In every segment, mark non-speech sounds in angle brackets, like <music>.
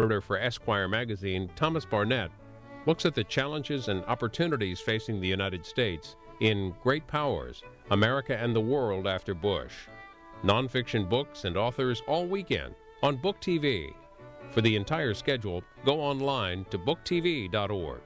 editor for Esquire magazine, Thomas Barnett, looks at the challenges and opportunities facing the United States in Great Powers America and the World After Bush. Nonfiction books and authors all weekend on Book TV. For the entire schedule, go online to booktv.org.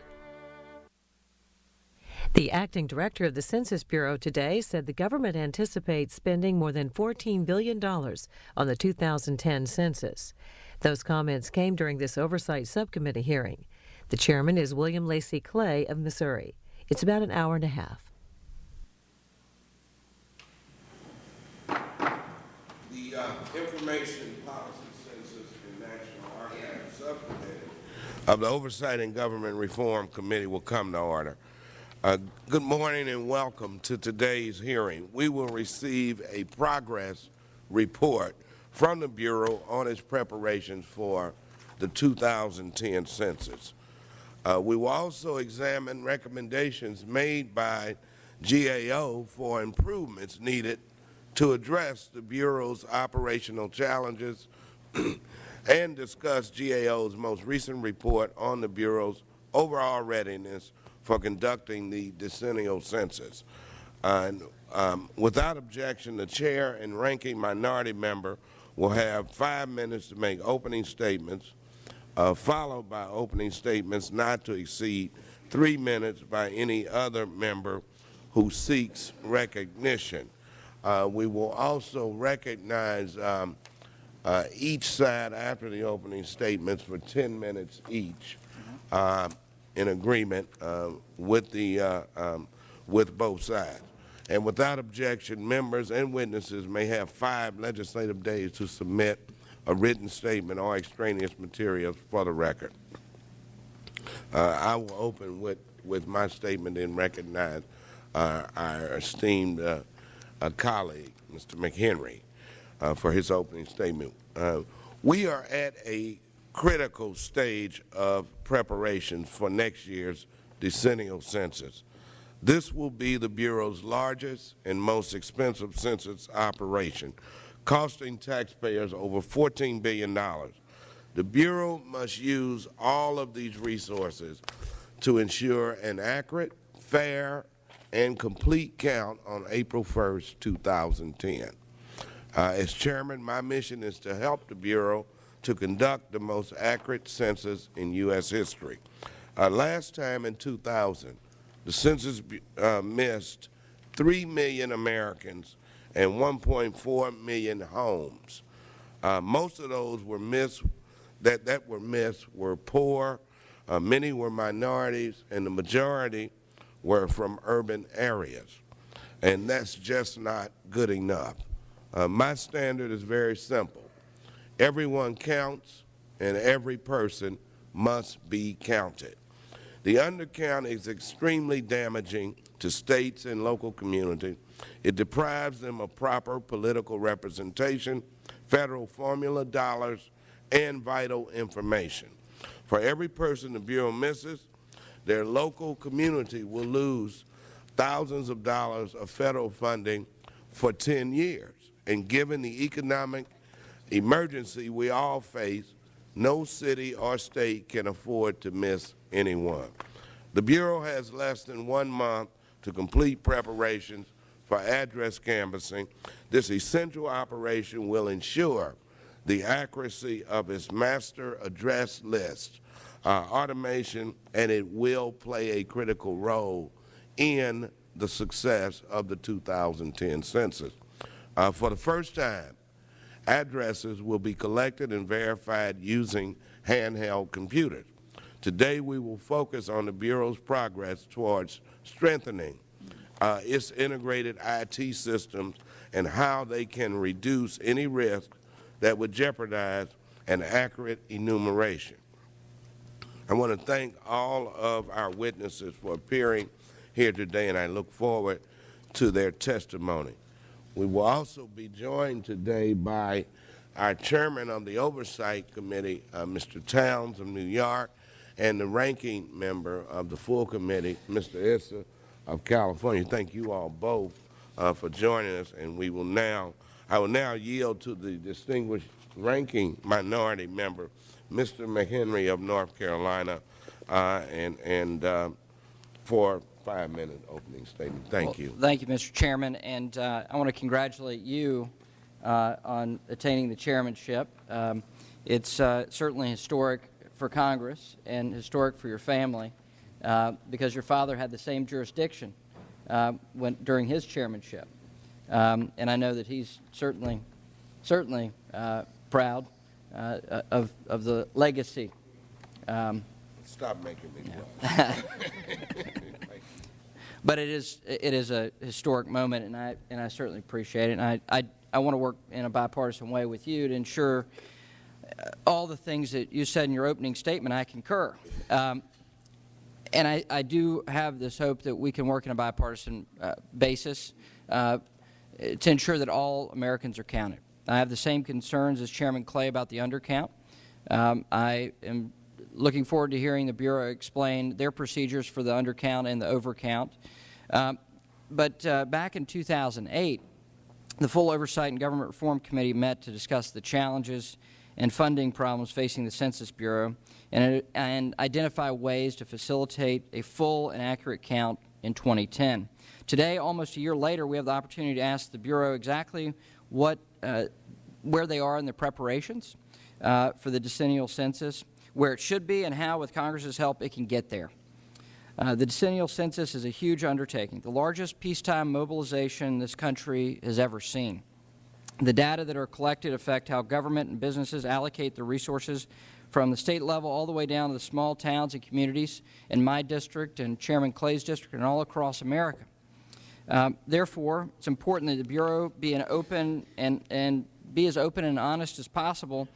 The acting director of the Census Bureau today said the government anticipates spending more than $14 billion on the 2010 census. Those comments came during this oversight subcommittee hearing. The chairman is William Lacy Clay of Missouri. It's about an hour and a half. The uh, Information Policy Census and National Archives Subcommittee of the Oversight and Government Reform Committee will come to order. Uh, good morning and welcome to today's hearing. We will receive a progress report from the Bureau on its preparations for the 2010 census. Uh, we will also examine recommendations made by GAO for improvements needed to address the Bureau's operational challenges <clears throat> and discuss GAO's most recent report on the Bureau's overall readiness for conducting the decennial census. Uh, and, um, without objection, the Chair and Ranking Minority Member will have five minutes to make opening statements, uh, followed by opening statements not to exceed three minutes by any other member who seeks recognition. Uh, we will also recognize um, uh, each side after the opening statements for 10 minutes each uh, in agreement uh, with, the, uh, um, with both sides. And without objection, members and witnesses may have five legislative days to submit a written statement or extraneous materials for the record. Uh, I will open with, with my statement and recognize uh, our esteemed uh, uh colleague, Mr. McHenry, uh, for his opening statement. Uh, we are at a critical stage of preparations for next year's decennial census. This will be the Bureau's largest and most expensive census operation, costing taxpayers over $14 billion. The Bureau must use all of these resources to ensure an accurate, fair, and complete count on April 1, 2010. Uh, as Chairman, my mission is to help the Bureau to conduct the most accurate census in U.S. history. Uh, last time in 2000, the census uh, missed 3 million Americans and 1.4 million homes. Uh, most of those were missed, that, that were missed were poor, uh, many were minorities, and the majority were from urban areas. And that's just not good enough. Uh, my standard is very simple. Everyone counts, and every person must be counted. The undercount is extremely damaging to states and local communities. It deprives them of proper political representation, federal formula dollars, and vital information. For every person the Bureau misses, their local community will lose thousands of dollars of federal funding for 10 years. And given the economic emergency we all face, no city or state can afford to miss anyone. The Bureau has less than one month to complete preparations for address canvassing. This essential operation will ensure the accuracy of its master address list, uh, automation, and it will play a critical role in the success of the 2010 census. Uh, for the first time, addresses will be collected and verified using handheld computers. Today we will focus on the Bureau's progress towards strengthening uh, its integrated IT systems and how they can reduce any risk that would jeopardize an accurate enumeration. I want to thank all of our witnesses for appearing here today, and I look forward to their testimony. We will also be joined today by our Chairman of the Oversight Committee, uh, Mr. Towns of New York, and the ranking member of the full committee, Mr. Issa of California. Thank you all both uh, for joining us, and we will now, I will now yield to the distinguished ranking minority member, Mr. McHenry of North Carolina, uh, and, and uh, for five-minute opening statement. Thank Well, you. Thank you, Mr. Chairman, and uh, I want to congratulate you uh, on attaining the chairmanship. Um, It's uh, certainly historic for Congress and historic for your family, uh, because your father had the same jurisdiction uh, when, during his chairmanship. Um, And I know that he's certainly, certainly uh, proud uh, of, of the legacy um, Stop making me blush. <laughs> <laughs> But it is, it is a historic moment, and I, and I certainly appreciate it. And I, I, I want to work in a bipartisan way with you to ensure all the things that you said in your opening statement, I concur. Um, and I, I do have this hope that we can work in a bipartisan uh, basis uh, to ensure that all Americans are counted. I have the same concerns as Chairman Clay about the undercount. Um, I am looking forward to hearing the Bureau explain their procedures for the undercount and the overcount. Um, but uh, back in 2008, the full Oversight and Government Reform Committee met to discuss the challenges and funding problems facing the Census Bureau and, and identify ways to facilitate a full and accurate count in 2010. Today, almost a year later, we have the opportunity to ask the Bureau exactly what, uh, where they are in their preparations uh, for the decennial census, where it should be, and how, with Congress's help, it can get there. Uh, the decennial census is a huge undertaking, the largest peacetime mobilization this country has ever seen. The data that are collected affect how government and businesses allocate their resources from the State level all the way down to the small towns and communities in my district and Chairman Clay's district and all across America. Um, therefore, it is important that the Bureau be an open and, and be as open and honest as possible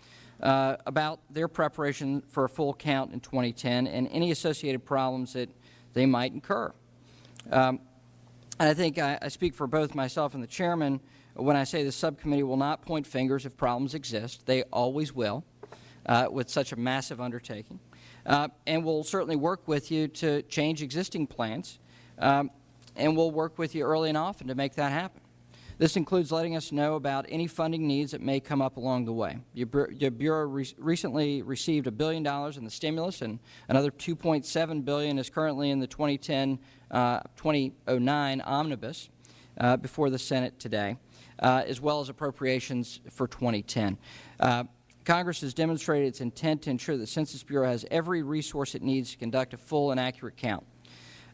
uh, about their preparation for a full count in 2010 and any associated problems that they might incur. Um, and I think I, I, speak for both myself and the Chairman when I say the subcommittee will not point fingers if problems exist. They always will uh, with such a massive undertaking. Uh, and we'll certainly work with you to change existing plans, um, and we'll work with you early and often to make that happen. This includes letting us know about any funding needs that may come up along the way. Your, Bureau re recently received a billion dollars in the stimulus, and another 2.7 billion is currently in the 2010-2009 uh, omnibus uh, before the Senate today, uh, as well as appropriations for 2010. Uh, Congress has demonstrated its intent to ensure the Census Bureau has every resource it needs to conduct a full and accurate count.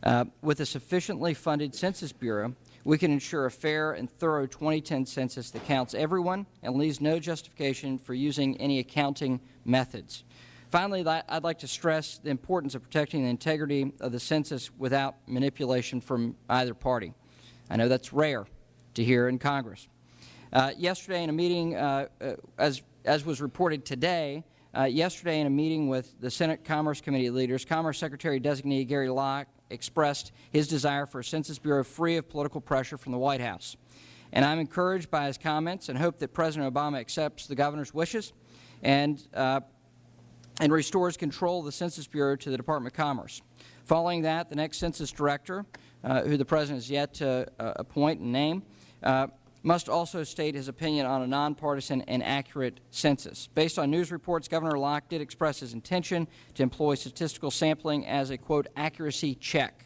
Uh, with a sufficiently funded Census Bureau, we can ensure a fair and thorough 2010 census that counts everyone and leaves no justification for using any accounting methods. Finally, I'd like to stress the importance of protecting the integrity of the census without manipulation from either party. I know that's rare to hear in Congress. Uh, yesterday in a meeting, uh, uh, as, as was reported today, uh, yesterday in a meeting with the Senate Commerce Committee leaders, Commerce Secretary Designee Gary Locke expressed his desire for a Census Bureau free of political pressure from the White House. And I am encouraged by his comments and hope that President Obama accepts the Governor's wishes and, uh, and restores control of the Census Bureau to the Department of Commerce. Following that, the next Census Director, uh, who the President has yet to uh, appoint and name, uh, must also state his opinion on a nonpartisan and accurate census. Based on news reports, Governor Locke did express his intention to employ statistical sampling as a, quote, accuracy check.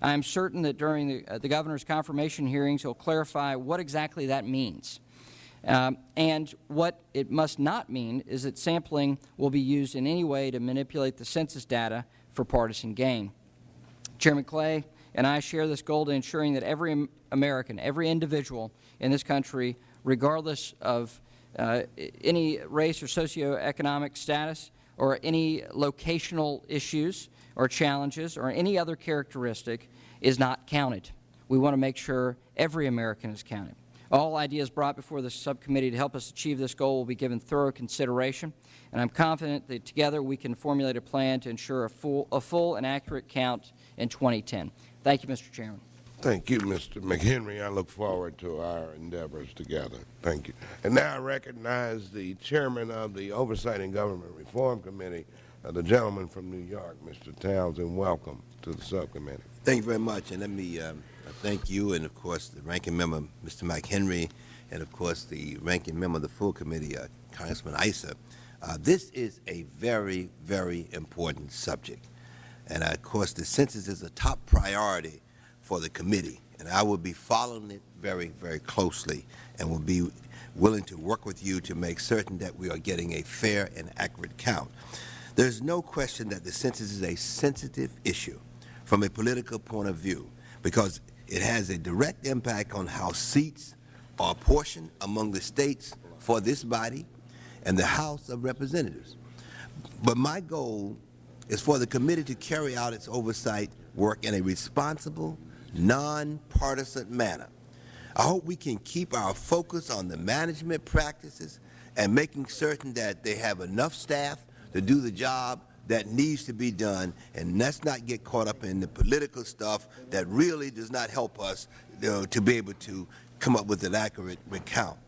I am certain that during the, uh, the Governor's confirmation hearings, he will clarify what exactly that means. Um, and what it must not mean is that sampling will be used in any way to manipulate the census data for partisan gain. Chairman Clay and I share this goal to ensuring that every American, every individual in this country, regardless of uh, any race or socioeconomic status or any locational issues or challenges or any other characteristic, is not counted. We want to make sure every American is counted. All ideas brought before the subcommittee to help us achieve this goal will be given thorough consideration, and I am confident that together we can formulate a plan to ensure a full, a full and accurate count in 2010. Thank you, Mr. Chairman. Thank you, Mr. McHenry. I look forward to our endeavors together. Thank you. And now I recognize the chairman of the Oversight and Government Reform Committee, uh, the gentleman from New York, Mr. Townsend. Welcome to the subcommittee. Thank you very much. And let me um, thank you and, of course, the ranking member, Mr. McHenry, and, of course, the ranking member of the full committee, uh, Congressman Issa, Uh, this is a very, very important subject. And of course, the census is a top priority for the committee. And I will be following it very, very closely and will be willing to work with you to make certain that we are getting a fair and accurate count. There is no question that the census is a sensitive issue from a political point of view because it has a direct impact on how seats are apportioned among the states for this body and the House of Representatives. But my goal is for the committee to carry out its oversight work in a responsible, nonpartisan manner. I hope we can keep our focus on the management practices and making certain that they have enough staff to do the job that needs to be done, and let's not get caught up in the political stuff that really does not help us you know, to be able to come up with an accurate recount.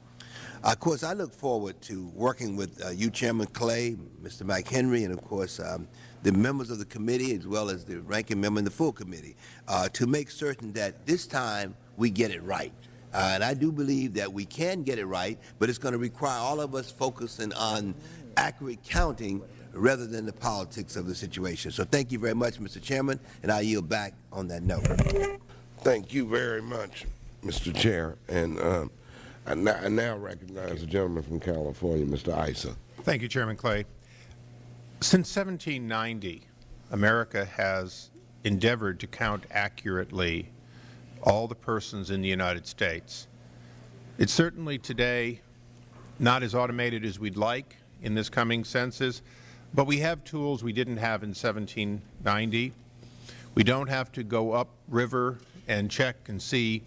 Of course, I look forward to working with uh, you, Chairman Clay, Mr. McHenry, and of course um, the members of the committee as well as the ranking member in the full committee uh, to make certain that this time we get it right. Uh, and I do believe that we can get it right, but it's going to require all of us focusing on accurate counting rather than the politics of the situation. So thank you very much, Mr. Chairman, and I yield back on that note. Thank you very much, Mr. Chair. And um, I, now, I now recognize the gentleman from California, Mr. Issa. Thank you, Chairman Clay. Since 1790, America has endeavored to count accurately all the persons in the United States. It's certainly today not as automated as we'd like in this coming census, but we have tools we didn't have in 1790. We don't have to go up river and check and see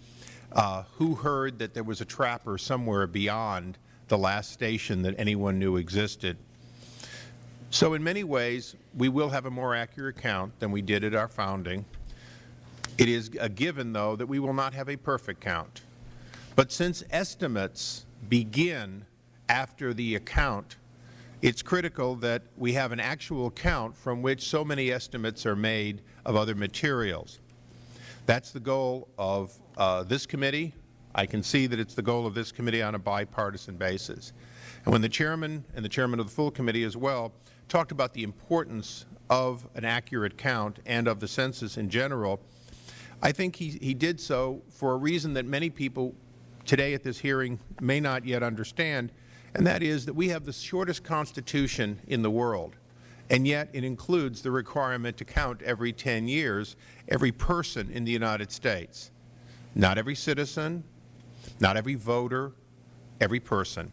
uh, who heard that there was a trapper somewhere beyond the last station that anyone knew existed. So in many ways, we will have a more accurate count than we did at our founding. It is a given, though, that we will not have a perfect count. But since estimates begin after the account, it's critical that we have an actual count from which so many estimates are made of other materials. That's the goal of uh, this committee. I can see that it's the goal of this committee on a bipartisan basis. And when the Chairman and the Chairman of the full committee as well talked about the importance of an accurate count and of the census in general, I think he, he did so for a reason that many people today at this hearing may not yet understand, and that is that we have the shortest Constitution in the world, and yet it includes the requirement to count every 10 years every person in the United States. Not every citizen, not every voter, every person.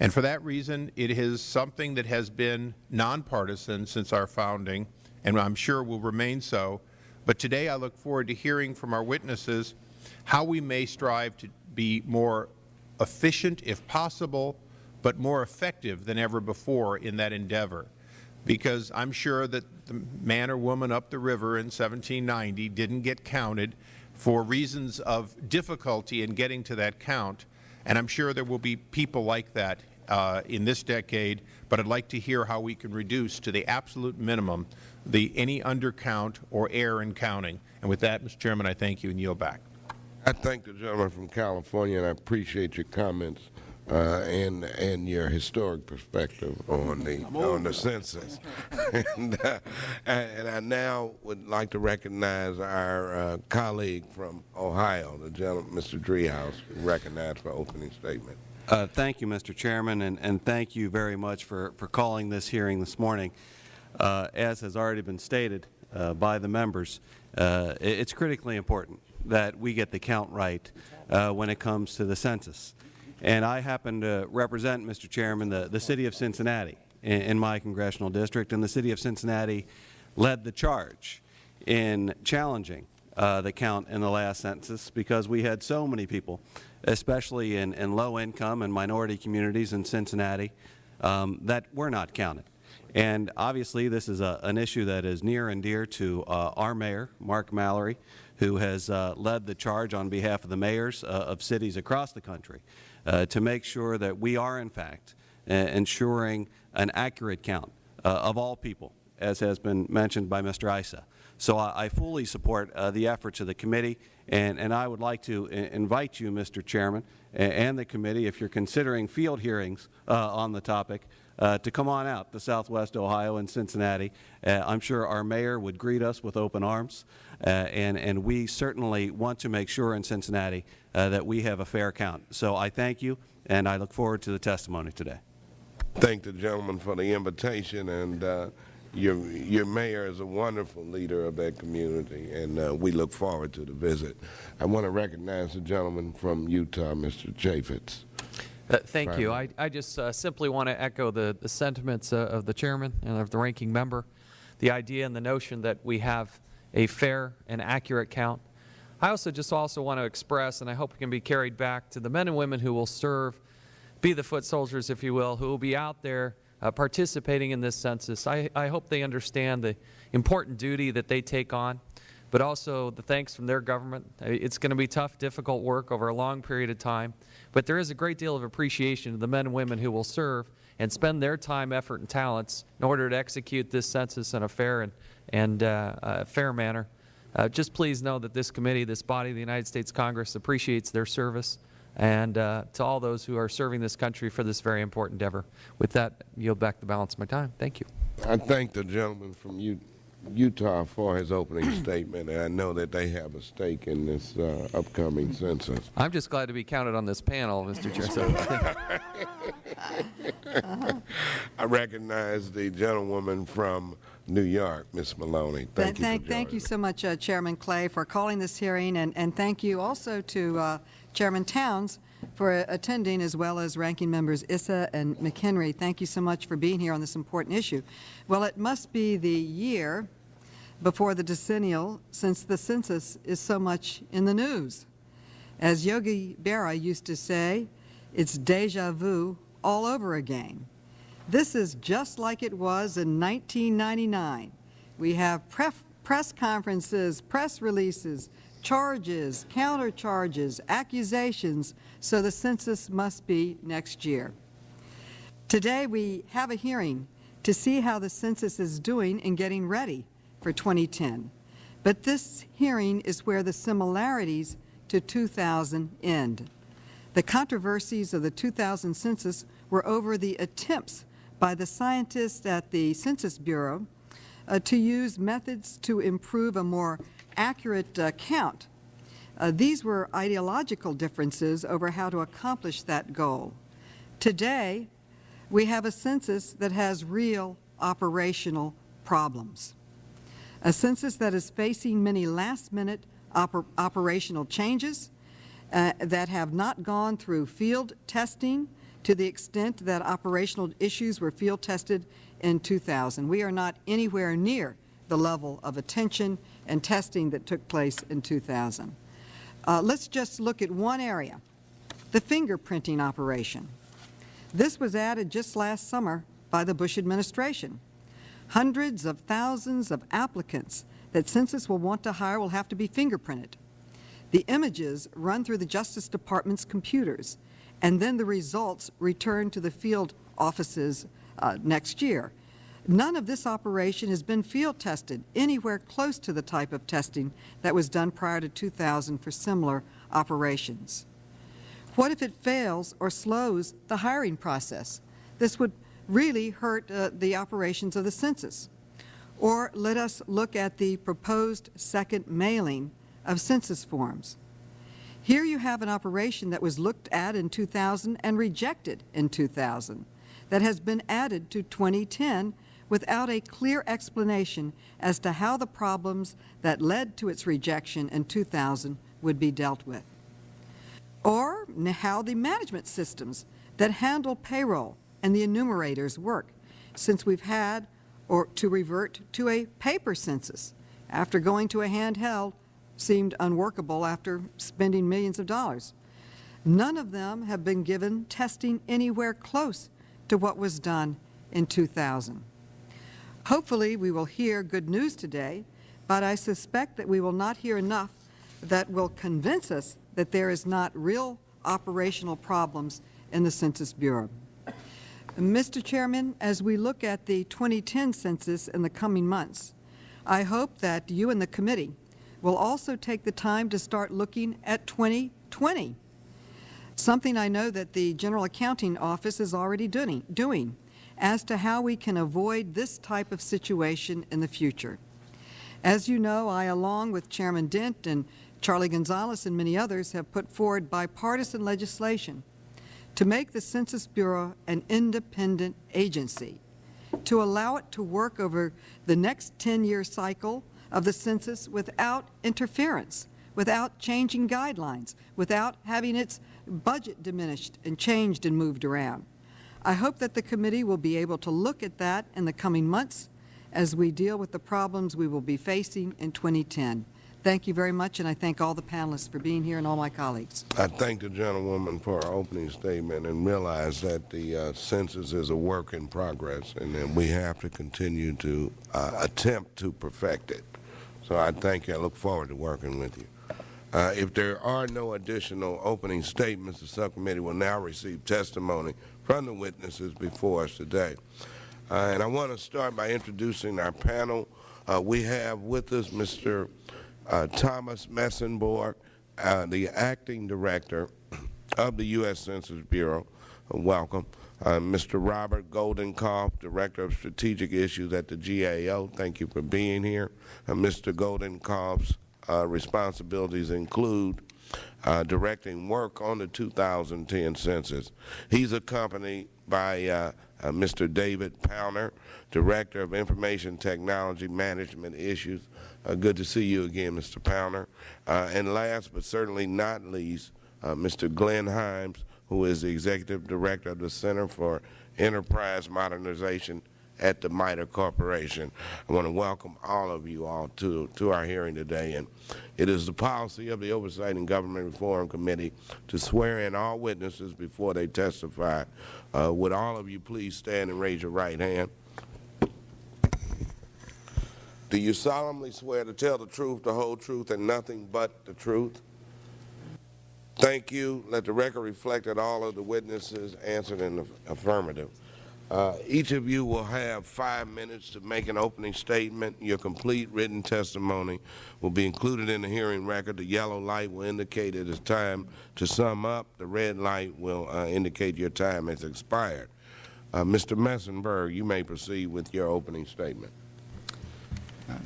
And for that reason, it is something that has been nonpartisan since our founding, and I'm sure will remain so. But today I look forward to hearing from our witnesses how we may strive to be more efficient, if possible, but more effective than ever before in that endeavor. Because I'm sure that the man or woman up the river in 1790 didn't get counted for reasons of difficulty in getting to that count, and I'm sure there will be people like that uh, in this decade, but I'd like to hear how we can reduce to the absolute minimum the any undercount or error in counting. And with that, Mr. Chairman, I thank you and yield back. I thank the gentleman from California, and I appreciate your comments uh, and and your historic perspective on the on the census. <laughs> and, uh, and I now would like to recognize our uh, colleague from Ohio, the gentleman, Mr. Driehaus, recognized for opening statement. Uh, thank you, Mr. Chairman, and, and, thank you very much for, for calling this hearing this morning. Uh, as has already been stated uh, by the members, uh, it is critically important that we get the count right uh, when it comes to the census. And I happen to represent, Mr. Chairman, the, the City of Cincinnati in, in my congressional district, and the City of Cincinnati led the charge in challenging uh, the count in the last census because we had so many people especially in, in low-income and minority communities in Cincinnati, um, that were not counted. And obviously, this is a, an issue that is near and dear to uh, our Mayor, Mark Mallory, who has uh, led the charge on behalf of the mayors uh, of cities across the country to make sure that we are, in fact, uh, ensuring an accurate count uh, of all people as has been mentioned by Mr. Issa. So I, I fully support uh, the efforts of the committee, and, and I would like to invite you, Mr. Chairman, and the committee, if you are considering field hearings uh, on the topic, uh, to come on out to Southwest Ohio and Cincinnati. Uh, I'm sure our mayor would greet us with open arms, uh, and, and we certainly want to make sure in Cincinnati uh, that we have a fair count. So I thank you, and I look forward to the testimony today. Thank the gentleman for the invitation, and uh, your your mayor is a wonderful leader of that community, and uh, we look forward to the visit. I want to recognize the gentleman from Utah, Mr. Chaffetz. Uh, Thank you. I, I just uh, simply want to echo the, the sentiments uh, of the chairman and of the ranking member, the idea and the notion that we have a fair and accurate count. I also just also want to express, and I hope it can be carried back to the men and women who will serve, be the foot soldiers, if you will, who will be out there uh, participating in this census. I, I hope they understand the important duty that they take on but also the thanks from their government. It's going to be tough, difficult work over a long period of time, but there is a great deal of appreciation to the men and women who will serve and spend their time, effort, and talents in order to execute this census in a fair and, and uh, uh, fair manner. Uh, just please know that this committee, this body of the United States Congress appreciates their service and uh, to all those who are serving this country for this very important endeavor. With that, I yield back the balance of my time. Thank you. I thank the gentleman from U- Utah for his opening <clears throat> statement, and I know that they have a stake in this uh, upcoming census. I'm just glad to be counted on this panel, Mr. Chair. So, <laughs> I recognize the gentlewoman from New York, Ms. Maloney. Thank you for Thank, thank you so much, uh, Chairman Clay, for calling this hearing, and, and thank you also to uh, Chairman Towns for attending, as well as Ranking Members Issa and McHenry. Thank you so much for being here on this important issue. Well, it must be the year before the decennial since the census is so much in the news. As Yogi Berra used to say, it's deja vu all over again. This is just like it was in 1999. We have press conferences, press releases, charges, countercharges, accusations, so the census must be next year. Today, we have a hearing to see how the census is doing in getting ready for 2010. But this hearing is where the similarities to 2000 end. The controversies of the 2000 census were over the attempts by the scientists at the Census Bureau uh, to use methods to improve a more accurate uh, count. Uh, these were ideological differences over how to accomplish that goal. Today, we have a census that has real operational problems. A census that is facing many last-minute oper operational changes uh, that have not gone through field testing to the extent that operational issues were field tested in 2000. We are not anywhere near the level of attention and testing that took place in 2000. Uh, let's just look at one area, the fingerprinting operation. This was added just last summer by the Bush administration. Hundreds of thousands of applicants that Census will want to hire will have to be fingerprinted. The images run through the Justice Department's computers, and then the results return to the field offices uh, next year. None of this operation has been field tested anywhere close to the type of testing that was done prior to 2000 for similar operations. What if it fails or slows the hiring process? This would really hurt uh, the operations of the census. Or let us look at the proposed second mailing of census forms. Here you have an operation that was looked at in 2000 and rejected in 2000 that has been added to 2010 without a clear explanation as to how the problems that led to its rejection in 2000 would be dealt with. Or how the management systems that handle payroll and the enumerators work, since we've had or to revert to a paper census after going to a handheld seemed unworkable after spending millions of dollars. None of them have been given testing anywhere close to what was done in 2000. Hopefully, we will hear good news today, but I suspect that we will not hear enough that will convince us that there is not real operational problems in the Census Bureau. Mr. Chairman, as we look at the 2010 census in the coming months, I hope that you and the committee will also take the time to start looking at 2020, something I know that the General Accounting Office is already doing, as to how we can avoid this type of situation in the future. As you know, I, along with Chairman Dent and Charlie Gonzalez and many others, have put forward bipartisan legislation to make the Census Bureau an independent agency, to allow it to work over the next 10-year cycle of the census without interference, without changing guidelines, without having its budget diminished and changed and moved around. I hope that the committee will be able to look at that in the coming months as we deal with the problems we will be facing in 2010. Thank you very much, and I thank all the panelists for being here and all my colleagues. I thank the gentlewoman for her opening statement and realize that the uh, census is a work in progress and that we have to continue to uh, attempt to perfect it. So I thank you. I look forward to working with you. Uh, if there are no additional opening statements, the subcommittee will now receive testimony from the witnesses before us today. Uh, and I want to start by introducing our panel. Uh, we have with us Mr Thomas Mesenbourg, uh, the Acting Director of the U.S. Census Bureau. Uh, welcome. Uh, Mr. Robert Goldenkoff, Director of Strategic Issues at the GAO. Thank you for being here. Uh, Mr. Goldenkoff's uh, responsibilities include directing work on the 2010 census. He's accompanied by Mr. David Powner, Director of Information Technology Management Issues uh, good to see you again, Mr. Powner. Uh, and last but certainly not least, uh, Mr. Glenn Himes, who is the Executive Director of the Center for Enterprise Modernization at the MITRE Corporation. I want to welcome all of you all to, to our hearing today. And it is the policy of the Oversight and Government Reform Committee to swear in all witnesses before they testify. Uh, would all of you please stand and raise your right hand? Do you solemnly swear to tell the truth, the whole truth, and nothing but the truth? Thank you. Let the record reflect that all of the witnesses answered in the affirmative. Uh, each of you will have five minutes to make an opening statement. Your complete written testimony will be included in the hearing record. The yellow light will indicate it is time to sum up. The red light will uh, indicate your time has expired. Uh, Mr. Mesenbourg, you may proceed with your opening statement.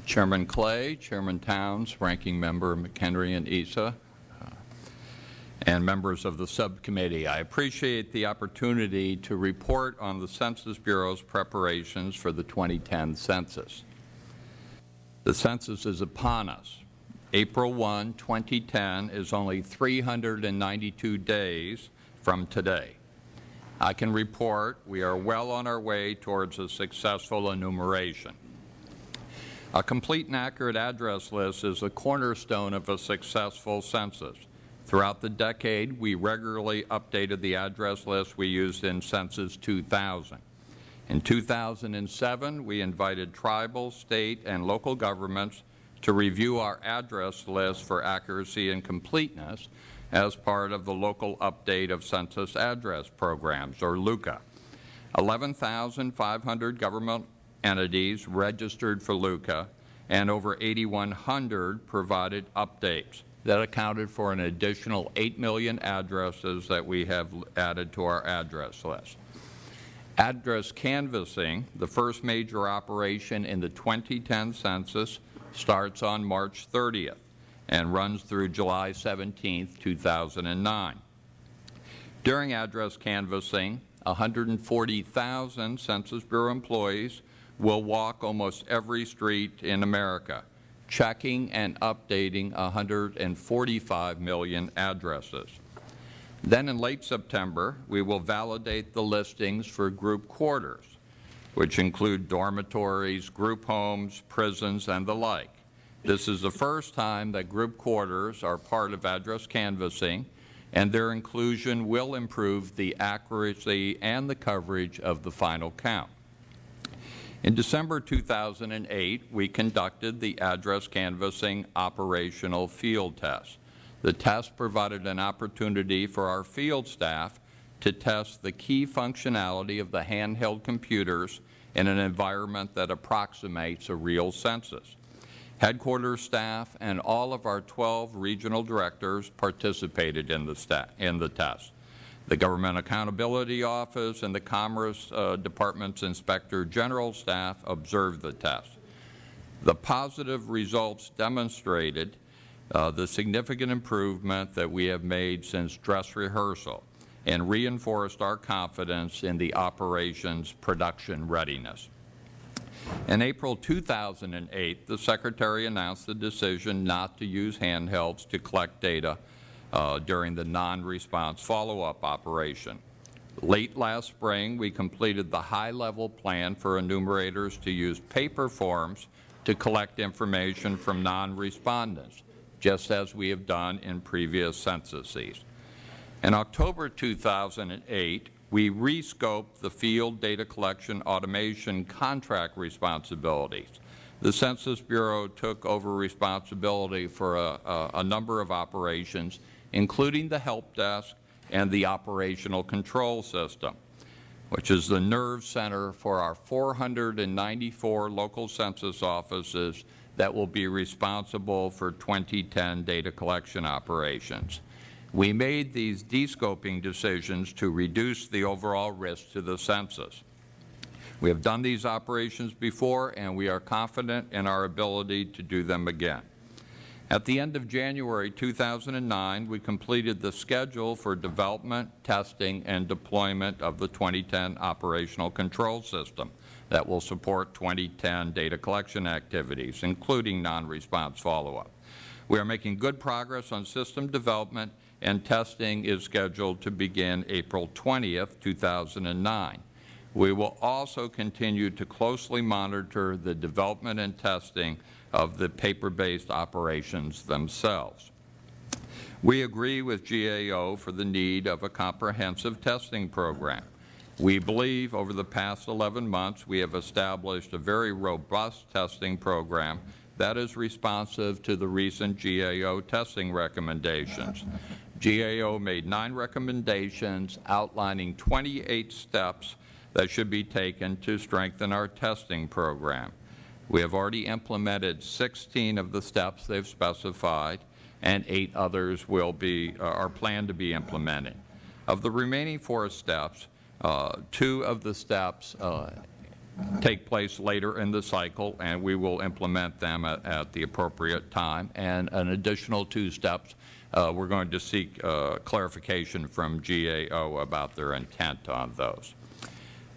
Chairman Clay, Chairman Towns, Ranking Member McHenry and Issa, uh, and members of the subcommittee. I appreciate the opportunity to report on the Census Bureau's preparations for the 2010 census. The census is upon us. April 1, 2010 is only 392 days from today. I can report we are well on our way towards a successful enumeration. A complete and accurate address list is a cornerstone of a successful census. Throughout the decade, we regularly updated the address list we used in Census 2000. In 2007, we invited tribal, state, and local governments to review our address list for accuracy and completeness as part of the Local Update of Census Address Programs, or LUCA. 11,500 government entities registered for LUCA, and over 8,100 provided updates. That accounted for an additional 8 million addresses that we have added to our address list. Address canvassing, the first major operation in the 2010 census, starts on March 30th and runs through July 17, 2009. During address canvassing, 140,000 Census Bureau employees will walk almost every street in America, checking and updating 145 million addresses. Then in late September, we will validate the listings for group quarters, which include dormitories, group homes, prisons, and the like. This is the first time that group quarters are part of address canvassing, and their inclusion will improve the accuracy and the coverage of the final count. In December 2008, we conducted the address canvassing operational field test. The test provided an opportunity for our field staff to test the key functionality of the handheld computers in an environment that approximates a real census. Headquarters staff and all of our 12 regional directors participated in the, in the test. The Government Accountability Office and the Commerce uh, Department's Inspector General staff observed the test. The positive results demonstrated uh, the significant improvement that we have made since dress rehearsal and reinforced our confidence in the operation's production readiness. In April 2008, the Secretary announced the decision not to use handhelds to collect data uh, during the non-response follow-up operation. Late last spring, we completed the high-level plan for enumerators to use paper forms to collect information from non-respondents, just as we have done in previous censuses. In October 2008, we rescoped the field data collection automation contract responsibilities. The Census Bureau took over responsibility for a, a, a number of operations, including the help desk and the operational control system, which is the nerve center for our 494 local census offices that will be responsible for 2010 data collection operations. We made these descoping decisions to reduce the overall risk to the census. We have done these operations before, and we are confident in our ability to do them again. At the end of January 2009, we completed the schedule for development, testing, and deployment of the 2010 operational control system that will support 2010 data collection activities, including non-response follow-up. We are making good progress on system development and testing is scheduled to begin April 20, 2009. We will also continue to closely monitor the development and testing of the paper-based operations themselves. We agree with GAO for the need of a comprehensive testing program. We believe over the past 11 months we have established a very robust testing program that is responsive to the recent GAO testing recommendations. GAO made nine recommendations outlining 28 steps that should be taken to strengthen our testing program. We have already implemented 16 of the steps they have specified, and eight others will be, uh, are planned to be implemented. Of the remaining four steps, uh, two of the steps uh, take place later in the cycle, and we will implement them at, at the appropriate time, and an additional two steps uh, we're going to seek uh, clarification from GAO about their intent on those.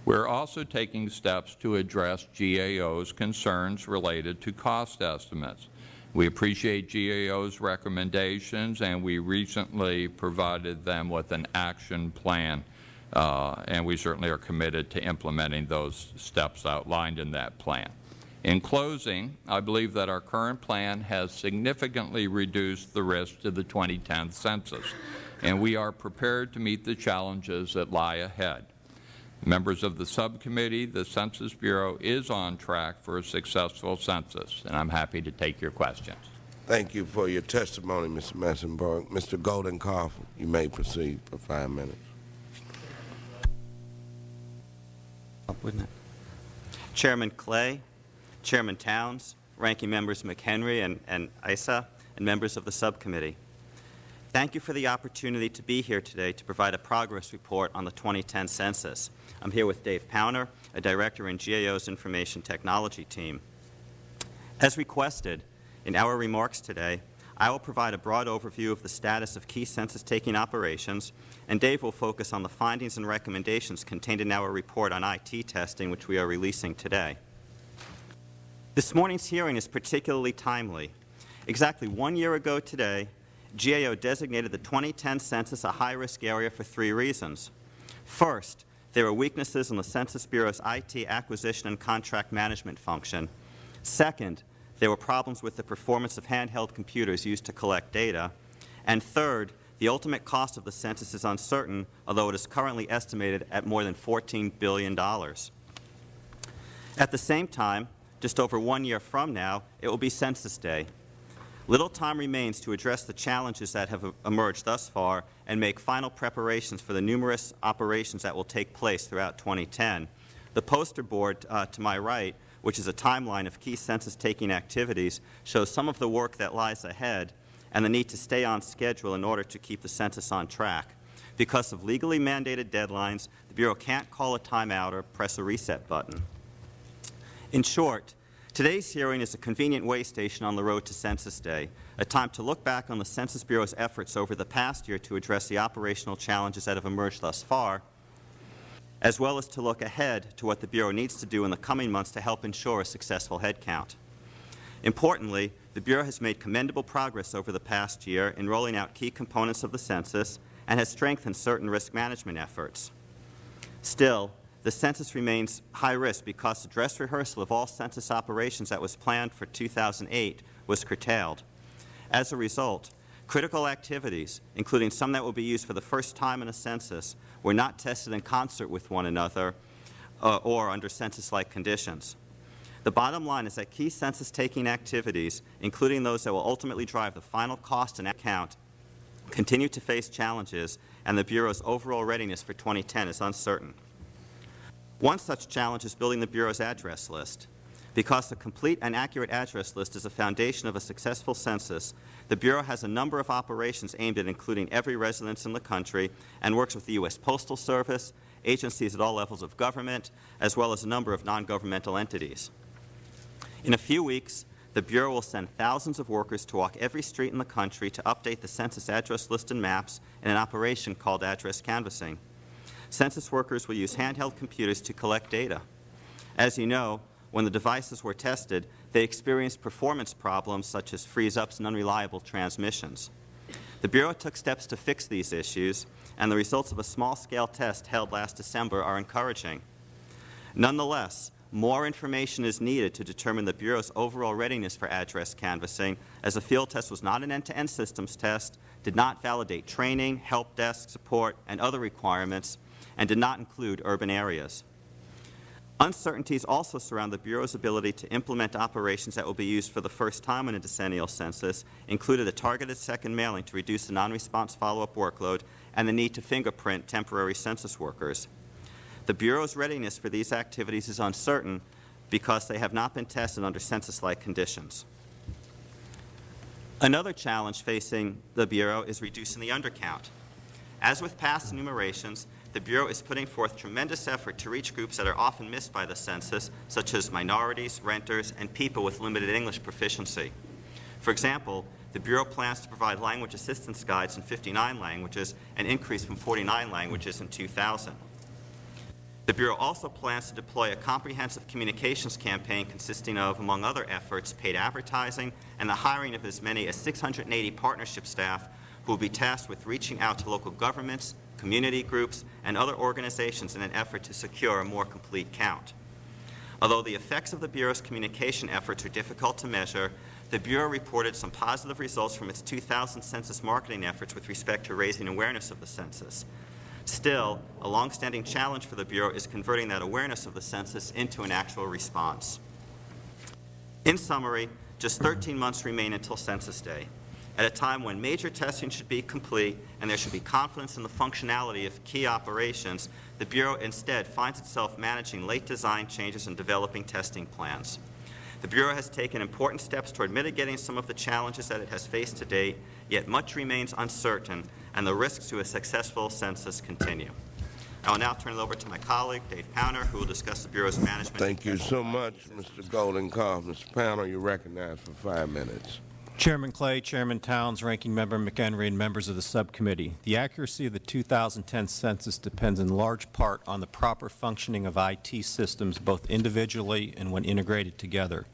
We're also taking steps to address GAO's concerns related to cost estimates. We appreciate GAO's recommendations, and we recently provided them with an action plan, uh, and we certainly are committed to implementing those steps outlined in that plan. In closing, I believe that our current plan has significantly reduced the risk to the 2010 census, and we are prepared to meet the challenges that lie ahead. Members of the subcommittee, the Census Bureau is on track for a successful census, and I am happy to take your questions. Thank you for your testimony, Mr. Mesenbourg. Mr. Goldenkoff, you may proceed for five minutes. Wouldn't it? Chairman Clay, Chairman Towns, Ranking Members McHenry and, and Issa, and members of the subcommittee. Thank you for the opportunity to be here today to provide a progress report on the 2010 census. I'm here with Dave Powner, a director in GAO's Information Technology team. As requested, in our remarks today, I will provide a broad overview of the status of key census-taking operations, and Dave will focus on the findings and recommendations contained in our report on IT testing, which we are releasing today. This morning's hearing is particularly timely. Exactly one year ago today, GAO designated the 2010 census a high-risk area for three reasons. First, there were weaknesses in the Census Bureau's IT acquisition and contract management function. Second, there were problems with the performance of handheld computers used to collect data. And third, the ultimate cost of the census is uncertain, although it is currently estimated at more than $14 billion. At the same time, just over one year from now, it will be Census Day. Little time remains to address the challenges that have emerged thus far and make final preparations for the numerous operations that will take place throughout 2010. The poster board uh, to my right, which is a timeline of key census-taking activities, shows some of the work that lies ahead and the need to stay on schedule in order to keep the census on track. Because of legally mandated deadlines, the Bureau can't call a timeout or press a reset button. In short, today's hearing is a convenient way station on the road to Census Day, a time to look back on the Census Bureau's efforts over the past year to address the operational challenges that have emerged thus far, as well as to look ahead to what the Bureau needs to do in the coming months to help ensure a successful headcount. Importantly, the Bureau has made commendable progress over the past year in rolling out key components of the census and has strengthened certain risk management efforts. Still, the census remains high risk because the dress rehearsal of all census operations that was planned for 2008 was curtailed. As a result, critical activities, including some that will be used for the first time in a census, were not tested in concert with one another uh, or under census-like conditions. The bottom line is that key census-taking activities, including those that will ultimately drive the final cost and account, continue to face challenges, and the Bureau's overall readiness for 2010 is uncertain. One such challenge is building the Bureau's address list. Because a complete and accurate address list is a foundation of a successful census, the Bureau has a number of operations aimed at including every residence in the country and works with the U.S. Postal Service, agencies at all levels of government, as well as a number of non-governmental entities. In a few weeks, the Bureau will send thousands of workers to walk every street in the country to update the census address list and maps in an operation called address canvassing. Census workers will use handheld computers to collect data. As you know, when the devices were tested, they experienced performance problems such as freeze-ups and unreliable transmissions. The Bureau took steps to fix these issues, and the results of a small-scale test held last December are encouraging. Nonetheless, more information is needed to determine the Bureau's overall readiness for address canvassing, as the field test was not an end-to-end -end systems test, did not validate training, help desk support, and other requirements, and did not include urban areas. Uncertainties also surround the Bureau's ability to implement operations that will be used for the first time in a decennial census, including a targeted second mailing to reduce the non-response follow-up workload and the need to fingerprint temporary census workers. The Bureau's readiness for these activities is uncertain because they have not been tested under census-like conditions. Another challenge facing the Bureau is reducing the undercount. As with past enumerations, the Bureau is putting forth tremendous effort to reach groups that are often missed by the census, such as minorities, renters, and people with limited English proficiency. For example, the Bureau plans to provide language assistance guides in 59 languages, an increase from 49 languages in 2000. The Bureau also plans to deploy a comprehensive communications campaign consisting of, among other efforts, paid advertising and the hiring of as many as 680 partnership staff who will be tasked with reaching out to local governments, community groups, and other organizations in an effort to secure a more complete count. Although the effects of the Bureau's communication efforts are difficult to measure, the Bureau reported some positive results from its 2000 census marketing efforts with respect to raising awareness of the census. Still, a longstanding challenge for the Bureau is converting that awareness of the census into an actual response. In summary, just 13 months remain until Census Day, at a time when major testing should be complete and there should be confidence in the functionality of key operations, the Bureau instead finds itself managing late design changes and developing testing plans. The Bureau has taken important steps toward mitigating some of the challenges that it has faced to date, yet much remains uncertain and the risks to a successful census continue. I will now turn it over to my colleague, Dave Powner, who will discuss the Bureau's management. Thank you so much, Mr. Goldenkoff. Mr. Powner, you're recognized for five minutes. Chairman Clay, Chairman Towns, Ranking Member McHenry, and members of the subcommittee, the accuracy of the 2010 census depends in large part on the proper functioning of IT systems both individually and when integrated together.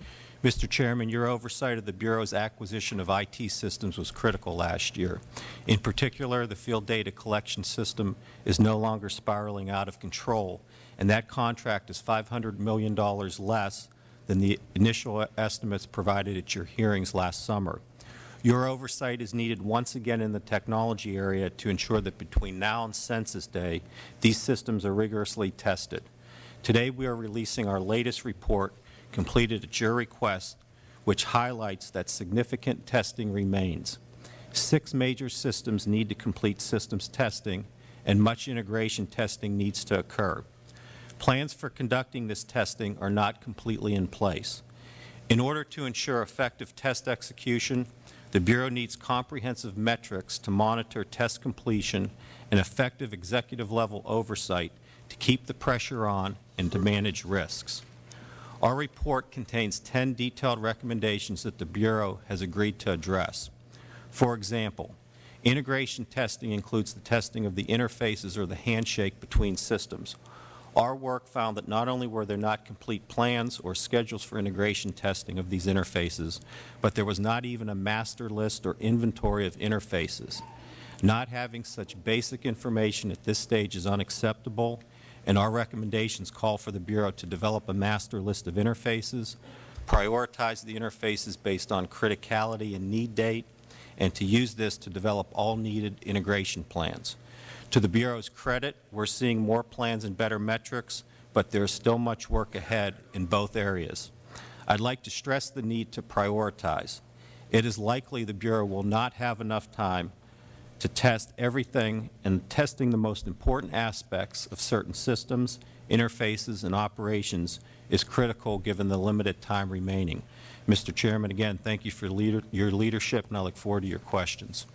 Mr. Chairman, your oversight of the Bureau's acquisition of IT systems was critical last year. In particular, the field data collection system is no longer spiraling out of control, and that contract is $500 million less than the initial estimates provided at your hearings last summer. Your oversight is needed once again in the technology area to ensure that between now and Census Day, these systems are rigorously tested. Today we are releasing our latest report completed at your request, which highlights that significant testing remains. Six major systems need to complete systems testing, and much integration testing needs to occur. Plans for conducting this testing are not completely in place. In order to ensure effective test execution, the Bureau needs comprehensive metrics to monitor test completion and effective executive-level oversight to keep the pressure on and to manage risks. Our report contains 10 detailed recommendations that the Bureau has agreed to address. For example, integration testing includes the testing of the interfaces or the handshake between systems. Our work found that not only were there not complete plans or schedules for integration testing of these interfaces, but there was not even a master list or inventory of interfaces. Not having such basic information at this stage is unacceptable, and our recommendations call for the Bureau to develop a master list of interfaces, prioritize the interfaces based on criticality and need date, and to use this to develop all needed integration plans. To the Bureau's credit, we are seeing more plans and better metrics, but there is still much work ahead in both areas. I would like to stress the need to prioritize. It is likely the Bureau will not have enough time to test everything, and testing the most important aspects of certain systems, interfaces, and operations is critical given the limited time remaining. Mr. Chairman, again, thank you for leader, your leadership, and I look forward to your questions.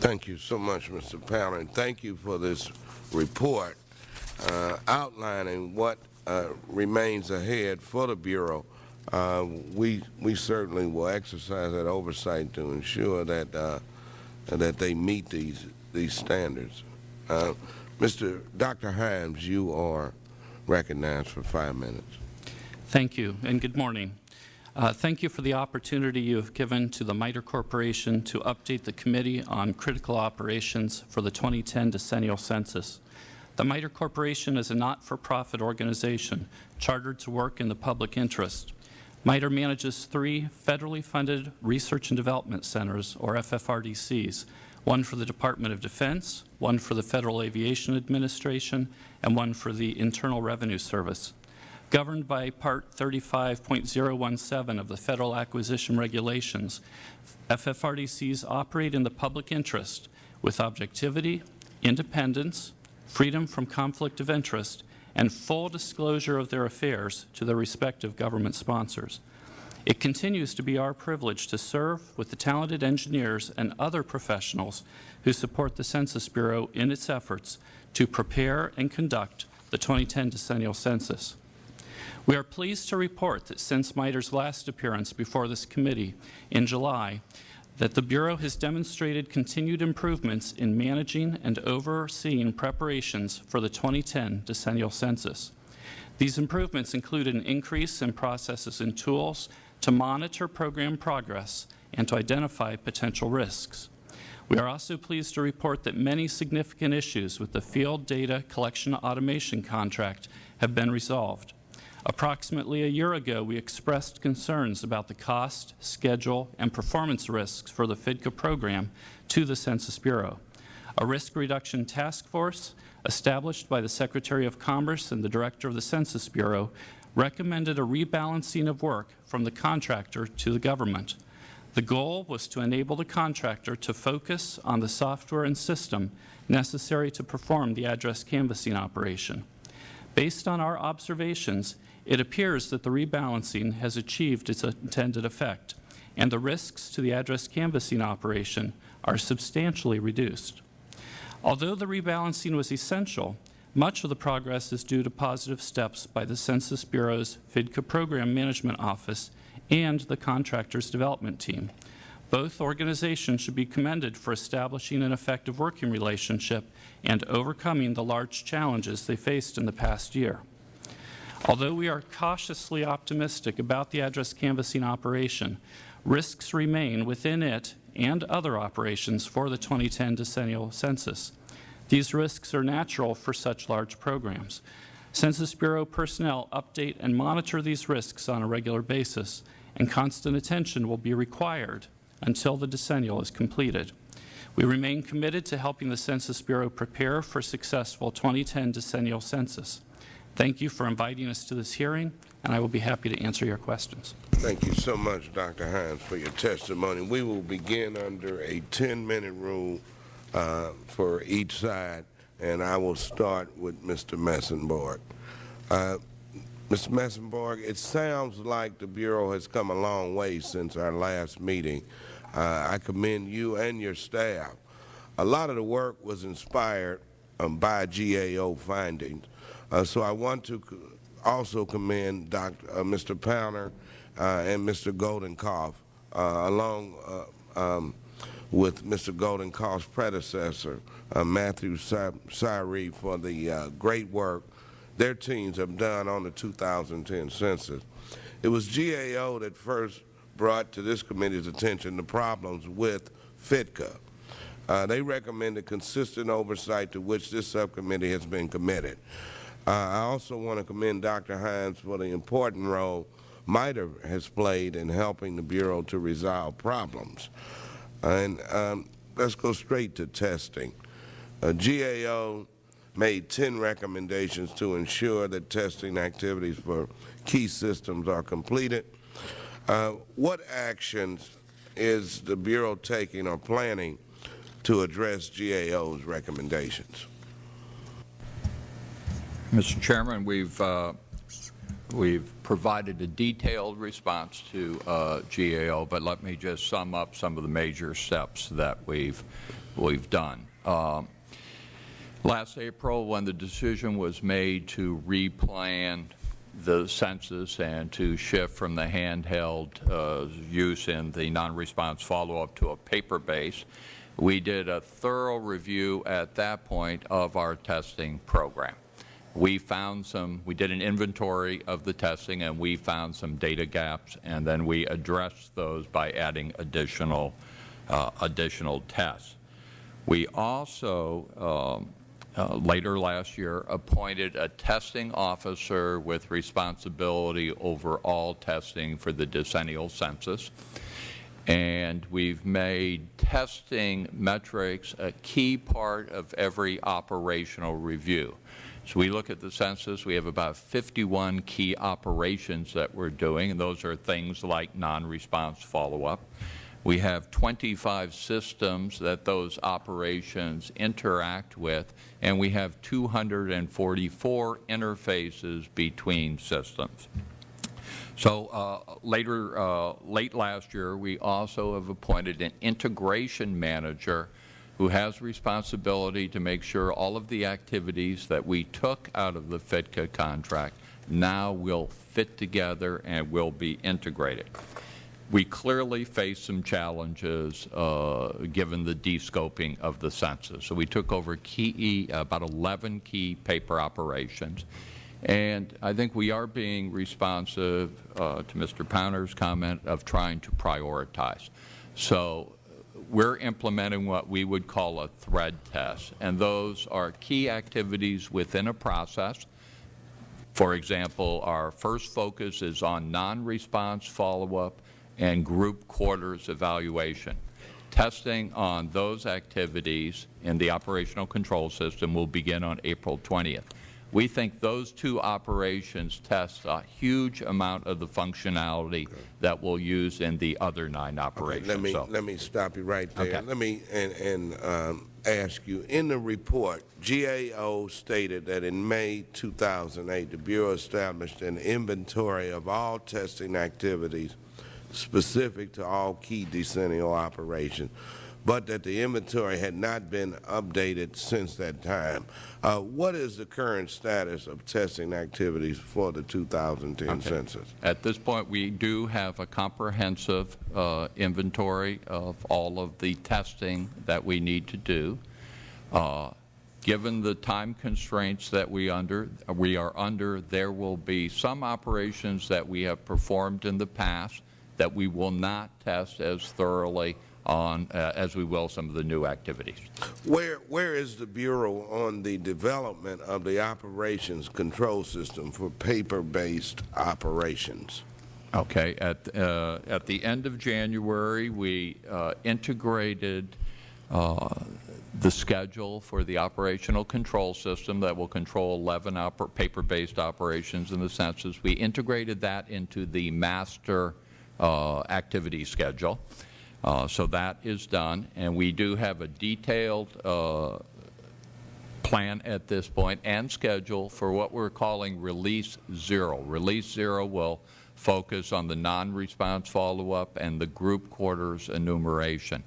Thank you so much, Mr. Powner, and thank you for this report uh, outlining what uh, remains ahead for the Bureau. Uh, we we certainly will exercise that oversight to ensure that uh, that they meet these these standards. Uh, Mr. Dr. Himes, you are recognized for five minutes. Thank you, and good morning. Uh, thank you for the opportunity you have given to the MITRE Corporation to update the Committee on Critical Operations for the 2010 Decennial Census. The MITRE Corporation is a not-for-profit organization chartered to work in the public interest. MITRE manages three federally funded research and development centers, or FFRDCs, one for the Department of Defense, one for the Federal Aviation Administration, and one for the Internal Revenue Service. Governed by Part 35.017 of the Federal Acquisition Regulations, FFRDCs operate in the public interest with objectivity, independence, freedom from conflict of interest, and full disclosure of their affairs to their respective government sponsors. It continues to be our privilege to serve with the talented engineers and other professionals who support the Census Bureau in its efforts to prepare and conduct the 2010 decennial census. We are pleased to report that since MITRE's last appearance before this committee in July, that the Bureau has demonstrated continued improvements in managing and overseeing preparations for the 2010 decennial census. These improvements include an increase in processes and tools to monitor program progress and to identify potential risks. We are also pleased to report that many significant issues with the Field Data Collection Automation contract have been resolved. Approximately a year ago, we expressed concerns about the cost, schedule, and performance risks for the FDCA program to the Census Bureau. A risk reduction task force established by the Secretary of Commerce and the Director of the Census Bureau recommended a rebalancing of work from the contractor to the government. The goal was to enable the contractor to focus on the software and system necessary to perform the address canvassing operation. Based on our observations, it appears that the rebalancing has achieved its intended effect, and the risks to the address canvassing operation are substantially reduced. Although the rebalancing was essential, much of the progress is due to positive steps by the Census Bureau's FDCA Program Management Office and the Contractors Development Team. Both organizations should be commended for establishing an effective working relationship and overcoming the large challenges they faced in the past year. Although we are cautiously optimistic about the address canvassing operation, risks remain within it and other operations for the 2010 decennial census. These risks are natural for such large programs. Census Bureau personnel update and monitor these risks on a regular basis, and constant attention will be required until the decennial is completed. We remain committed to helping the Census Bureau prepare for successful 2010 decennial census. Thank you for inviting us to this hearing, and I will be happy to answer your questions. Thank you so much, Dr. Himes, for your testimony. We will begin under a 10-minute rule uh, for each side, and I will start with Mr. Mesenbourg. Uh, Mr. Mesenbourg, it sounds like the Bureau has come a long way since our last meeting. Uh, I commend you and your staff. A lot of the work was inspired um, by GAO findings, so I want to also commend Dr., uh, Mr. Powner uh, and Mr. Goldenkoff, uh, along uh, um, with Mr. Goldenkoff's predecessor, uh, Matthew Scire, for the uh, great work their teams have done on the 2010 census. It was GAO that first brought to this committee's attention the problems with FDCA. Uh, they recommended consistent oversight to which this subcommittee has been committed. I also want to commend Dr. Himes for the important role MITRE has played in helping the Bureau to resolve problems. And um, let's go straight to testing. Uh, GAO made 10 recommendations to ensure that testing activities for key systems are completed. Uh, what actions is the Bureau taking or planning to address GAO's recommendations? Mr. Chairman, we've uh, we've provided a detailed response to uh, GAO, but let me just sum up some of the major steps that we've we've done. Um, last April, when the decision was made to replan the census and to shift from the handheld uh, use in the non-response follow-up to a paper base, we did a thorough review at that point of our testing program. We found some, we did an inventory of the testing and we found some data gaps and then we addressed those by adding additional, uh, additional tests. We also, um, uh, later last year, appointed a testing officer with responsibility over all testing for the decennial census and we've made testing metrics a key part of every operational review. So we look at the census, we have about 51 key operations that we're doing, and those are things like non-response follow-up. We have 25 systems that those operations interact with, and we have 244 interfaces between systems. So uh, later, uh, late last year, we also have appointed an integration manager who has responsibility to make sure all of the activities that we took out of the FDCA contract now will fit together and will be integrated. We clearly face some challenges uh, given the descoping of the census. So we took over key, about 11 key paper operations. And I think we are being responsive uh, to Mr. Powner's comment of trying to prioritize. So we're implementing what we would call a thread test, and those are key activities within a process. For example, our first focus is on non-response follow-up and group quarters evaluation. Testing on those activities in the operational control system will begin on April 20th. We think those two operations test a huge amount of the functionality okay. that we'll use in the other nine operations. Okay, let me so. let me stop you right there. Okay. Let me and, and um, ask you in the report, GAO stated that in May 2008, the Bureau established an inventory of all testing activities specific to all key decennial operations but that the inventory had not been updated since that time. Uh, what is the current status of testing activities for the 2010 okay. census? At this point, we do have a comprehensive uh, inventory of all of the testing that we need to do. Uh, given the time constraints that we under we are under, there will be some operations that we have performed in the past that we will not test as thoroughly on, uh, as we will, some of the new activities. Where, where is the Bureau on the development of the operations control system for paper-based operations? Okay. At, uh, at the end of January, we uh, integrated uh, the schedule for the operational control system that will control 11 paper-based operations in the census. We integrated that into the master uh, activity schedule. Uh, so that is done, and we do have a detailed uh, plan at this point and schedule for what we are calling Release Zero. Release Zero will focus on the non-response follow-up and the group quarters enumeration.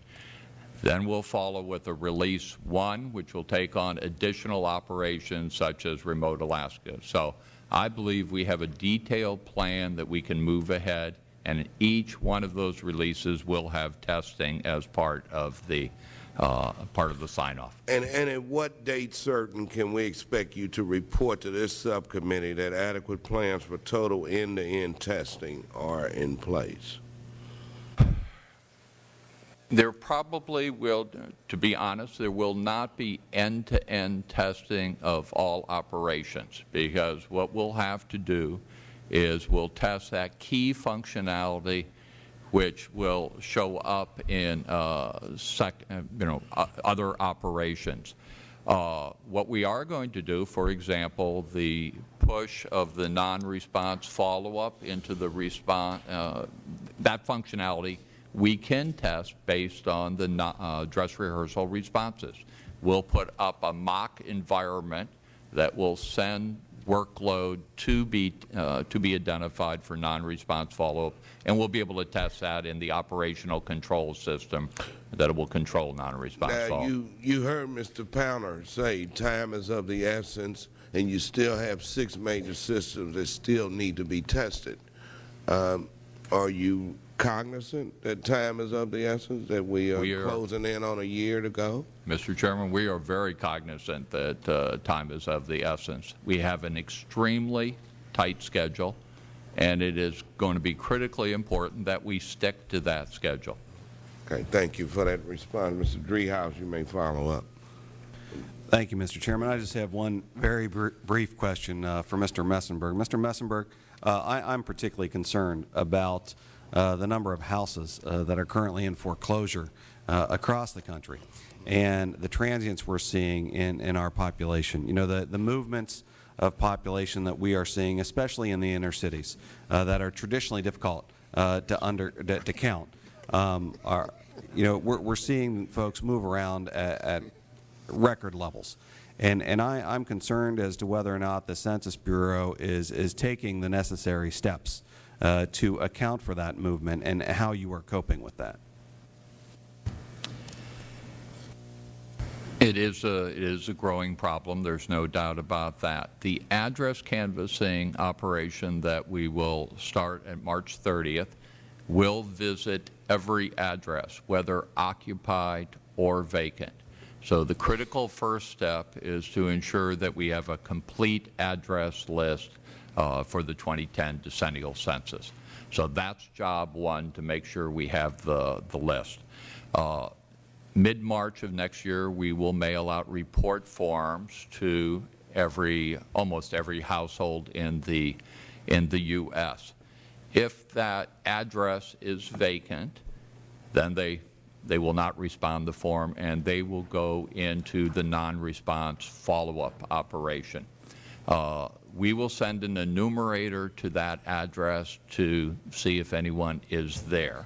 Then we will follow with a Release 1, which will take on additional operations such as remote Alaska. So I believe we have a detailed plan that we can move ahead, and each one of those releases will have testing as part of the uh, part of the sign-off. And, and at what date certain can we expect you to report to this subcommittee that adequate plans for total end-to-end -end testing are in place? There probably will, to be honest, there will not be end-to-end -end testing of all operations because what we'll have to do is we'll test that key functionality which will show up in uh, sec, uh, you know, other operations. Uh, what we are going to do, for example, the push of the non-response follow-up into the response, uh, that functionality we can test based on the uh, dress rehearsal responses. We'll put up a mock environment that will send workload to be, uh, to be identified for non-response follow-up, and we'll be able to test that in the operational control system that will control non-response follow-up. You, you heard Mr. Powner say time is of the essence, and you still have six major systems that still need to be tested. Um, are you cognizant that time is of the essence, that we are, we are, closing in on a year to go? Mr. Chairman, we are very cognizant that uh, time is of the essence. We have an extremely tight schedule, and it is going to be critically important that we stick to that schedule. Okay, thank you for that response. Mr. Driehaus, you may follow up. Thank you, Mr. Chairman. I just have one very br brief question uh, for Mr. Mesenbourg. Mr. Mesenbourg, uh, I am particularly concerned about uh, the number of houses uh, that are currently in foreclosure uh, across the country and the transients we are seeing in, in our population. You know, the, the movements of population that we are seeing, especially in the inner cities, uh, that are traditionally difficult uh, to, under, to, to count, um, are, you know, we're, we're seeing folks move around at, at record levels. And, and I, am concerned as to whether or not the Census Bureau is, is taking the necessary steps uh, to account for that movement and how you are coping with that. It is a it is a growing problem. There's no doubt about that. The address canvassing operation that we will start at March 30th will visit every address, whether occupied or vacant. So the critical first step is to ensure that we have a complete address list uh, for the 2010 decennial census. So that's job one to make sure we have the, the list. Uh, Mid-March of next year, we will mail out report forms to every, almost every household in the, in the U.S. If that address is vacant, then they, they will not respond the form and they will go into the non-response follow-up operation. Uh, we will send an enumerator to that address to see if anyone is there.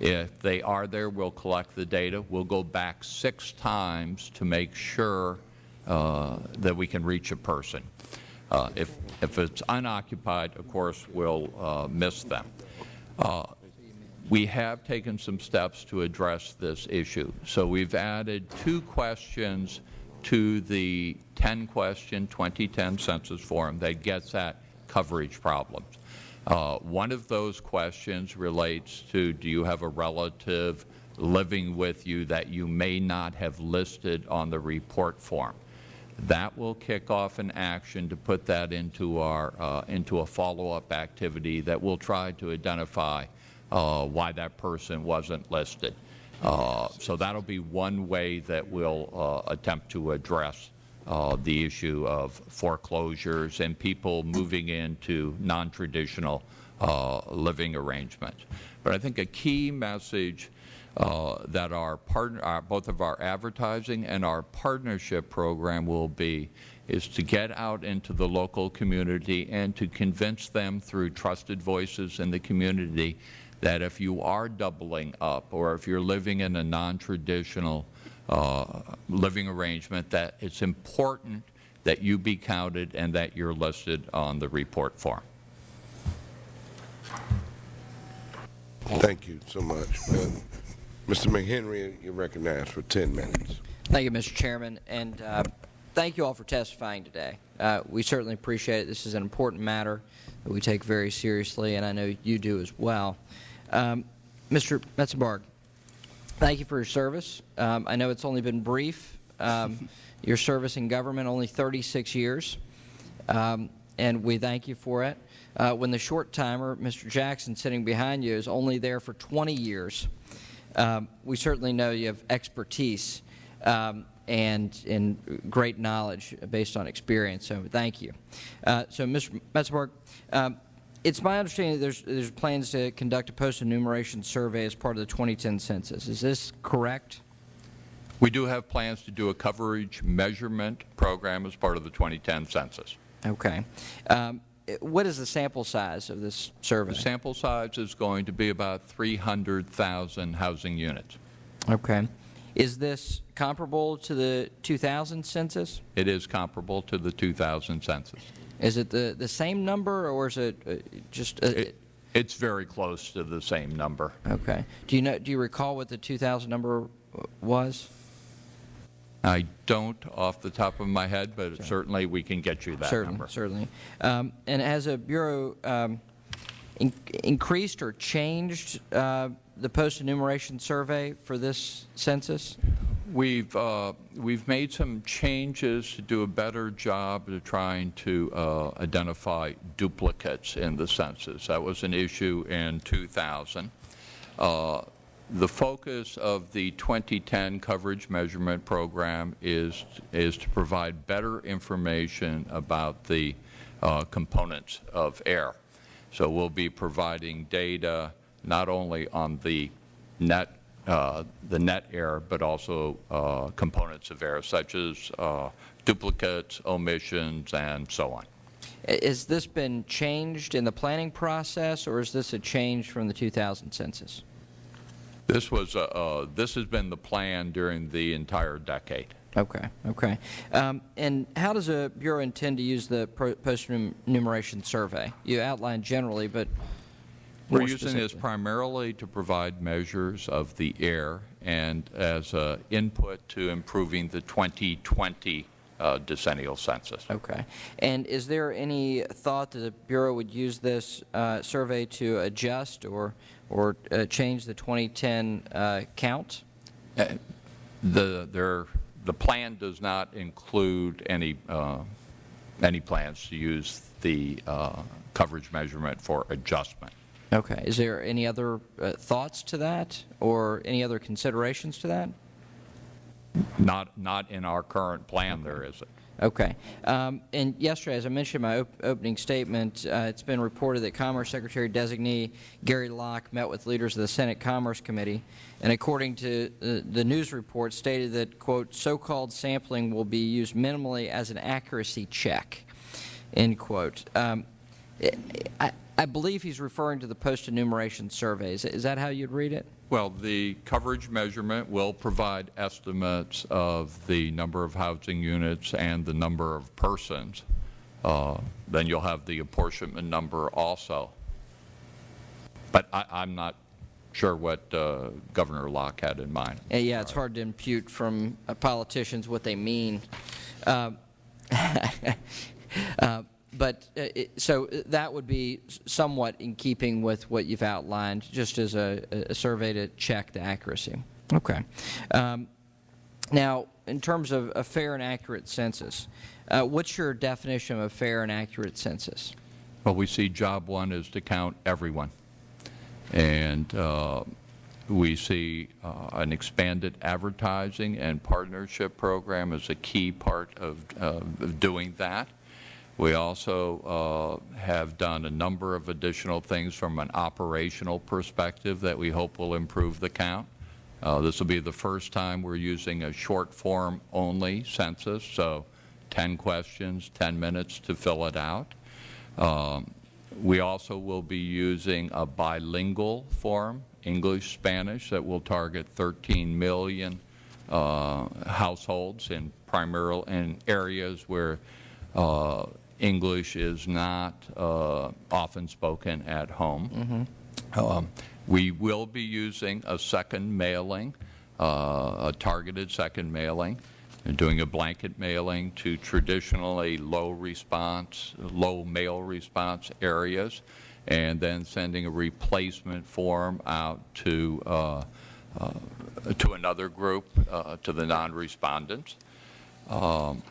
If they are there, we'll collect the data. We'll go back six times to make sure uh, that we can reach a person. Uh, if, if it's unoccupied, of course, we'll uh, miss them. Uh, we have taken some steps to address this issue. So we've added two questions to the 10-question 2010 census form that gets at coverage problems. Uh, one of those questions relates to do you have a relative living with you that you may not have listed on the report form. That will kick off an action to put that into, our, uh, into a follow-up activity that will try to identify uh, why that person wasn't listed. Uh, so that will be one way that we'll uh, attempt to address uh, the issue of foreclosures and people moving into non-traditional uh, living arrangements. But I think a key message uh, that our partner, our, both of our advertising and our partnership program will be is to get out into the local community and to convince them through trusted voices in the community that if you are doubling up or if you're living in a non-traditional uh, living arrangement, that it's important that you be counted and that you're listed on the report form. Thank you so much. Uh, Mr. McHenry, you're recognized for 10 minutes. Thank you, Mr. Chairman, and uh, thank you all for testifying today. Uh, we certainly appreciate it. This is an important matter that we take very seriously, and I know you do as well. Um, Mr. Mesenbourg, thank you for your service. Um, I know it's only been brief. Um, <laughs> your service in government only 36 years, um, and we thank you for it. Uh, when the short timer, Mr. Jackson, sitting behind you, is only there for 20 years, um, we certainly know you have expertise um, and, and great knowledge based on experience, so thank you. Uh, so, Mr. Mesenbourg, um, it's my understanding that there's, there's plans to conduct a post-enumeration survey as part of the 2010 census. Is this correct? We do have plans to do a coverage measurement program as part of the 2010 census. Okay. Um, what is the sample size of this survey? The sample size is going to be about 300,000 housing units. Okay. Is this comparable to the 2000 census? It is comparable to the 2000 census. Is it the, the same number or is it uh, just... Uh, it, it's very close to the same number. Okay. Do you know? Do you recall what the 2000 number was? I don't off the top of my head, but sure. certainly we can get you that certainly, number. Certainly. Um, and has a Bureau um, in increased or changed uh, the post-enumeration survey for this census? We've, uh, we've made some changes to do a better job of trying to uh, identify duplicates in the census. That was an issue in 2000. Uh, the focus of the 2010 coverage measurement program is, is to provide better information about the uh, components of air. So we'll be providing data not only on the net, uh, the net error, but also uh, components of error, such as uh, duplicates, omissions, and so on. Has this been changed in the planning process, or is this a change from the 2000 census? This was uh, uh, this has been the plan during the entire decade. Okay, okay. Um, and how does a bureau intend to use the post-enumeration survey? You outlined generally, but we're using this primarily to provide measures of the air and as uh, input to improving the 2020 uh, decennial census. Okay. And is there any thought that the Bureau would use this uh, survey to adjust or or uh, change the 2010 uh, count? Uh, the, there, the plan does not include any, uh, any plans to use the uh, coverage measurement for adjustment. Okay. Is there any other uh, thoughts to that or any other considerations to that? Not, not in our current plan there isn't. Okay. Um, and yesterday, as I mentioned in my op opening statement, uh, it's been reported that Commerce Secretary Designee Gary Locke met with leaders of the Senate Commerce Committee, and according to uh, the news report, stated that, quote, so-called sampling will be used minimally as an accuracy check, end quote. Um, I, I believe he's referring to the post-enumeration surveys. Is that how you'd read it? Well, the coverage measurement will provide estimates of the number of housing units and the number of persons. Uh, then you'll have the apportionment number also. But I, am not sure what uh, Governor Locke had in mind. Uh, yeah, it's hard to impute from uh, politicians what they mean. Uh, <laughs> uh, but uh, it, so uh, that would be somewhat in keeping with what you've outlined, just as a, a survey to check the accuracy. Okay. Um, now, in terms of a fair and accurate census, uh, what's your definition of a fair and accurate census? Well, we see job one is to count everyone. And uh, we see uh, an expanded advertising and partnership program as a key part of, of doing that. We also uh, have done a number of additional things from an operational perspective that we hope will improve the count. Uh, This will be the first time we're using a short form only census, so 10 questions, 10 minutes to fill it out. Um, We also will be using a bilingual form, English-Spanish, that will target 13 million uh, households in primarily in areas where uh, English is not uh, often spoken at home. Um, We will be using a second mailing, uh, a targeted second mailing, and doing a blanket mailing to traditionally low response, low mail response areas, and then sending a replacement form out to, uh, uh, to another group, uh, to the non-respondents. Um,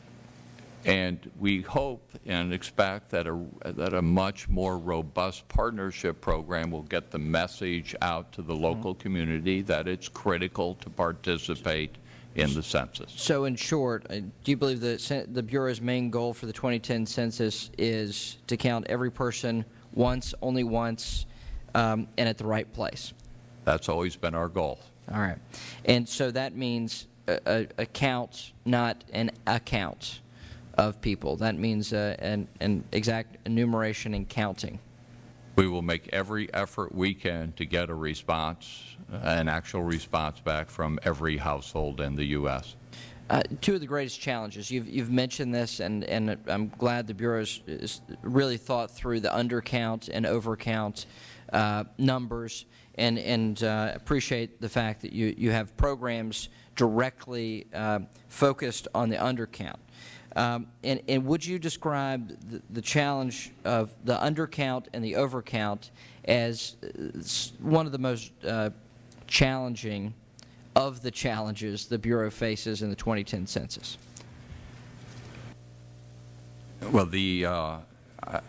and we hope and expect that a, that a much more robust partnership program will get the message out to the local community that it's critical to participate in the census. So in short, uh, do you believe the, the Bureau's main goal for the 2010 census is to count every person once, only once, um, and at the right place? That's always been our goal. All right. And so that means a, a, a count, not an account of people. That means uh, an, an exact enumeration and counting. We will make every effort we can to get a response, an actual response back from every household in the U.S. Uh, two of the greatest challenges. You've, you've mentioned this, and, and I'm glad the Bureau has really thought through the undercount and overcount uh, numbers, and, and uh, appreciate the fact that you, you have programs directly uh, focused on the undercount. Um, and, and would you describe the, the challenge of the undercount and the overcount as uh, one of the most uh, challenging of the challenges the Bureau faces in the 2010 census? Well, the, uh, I-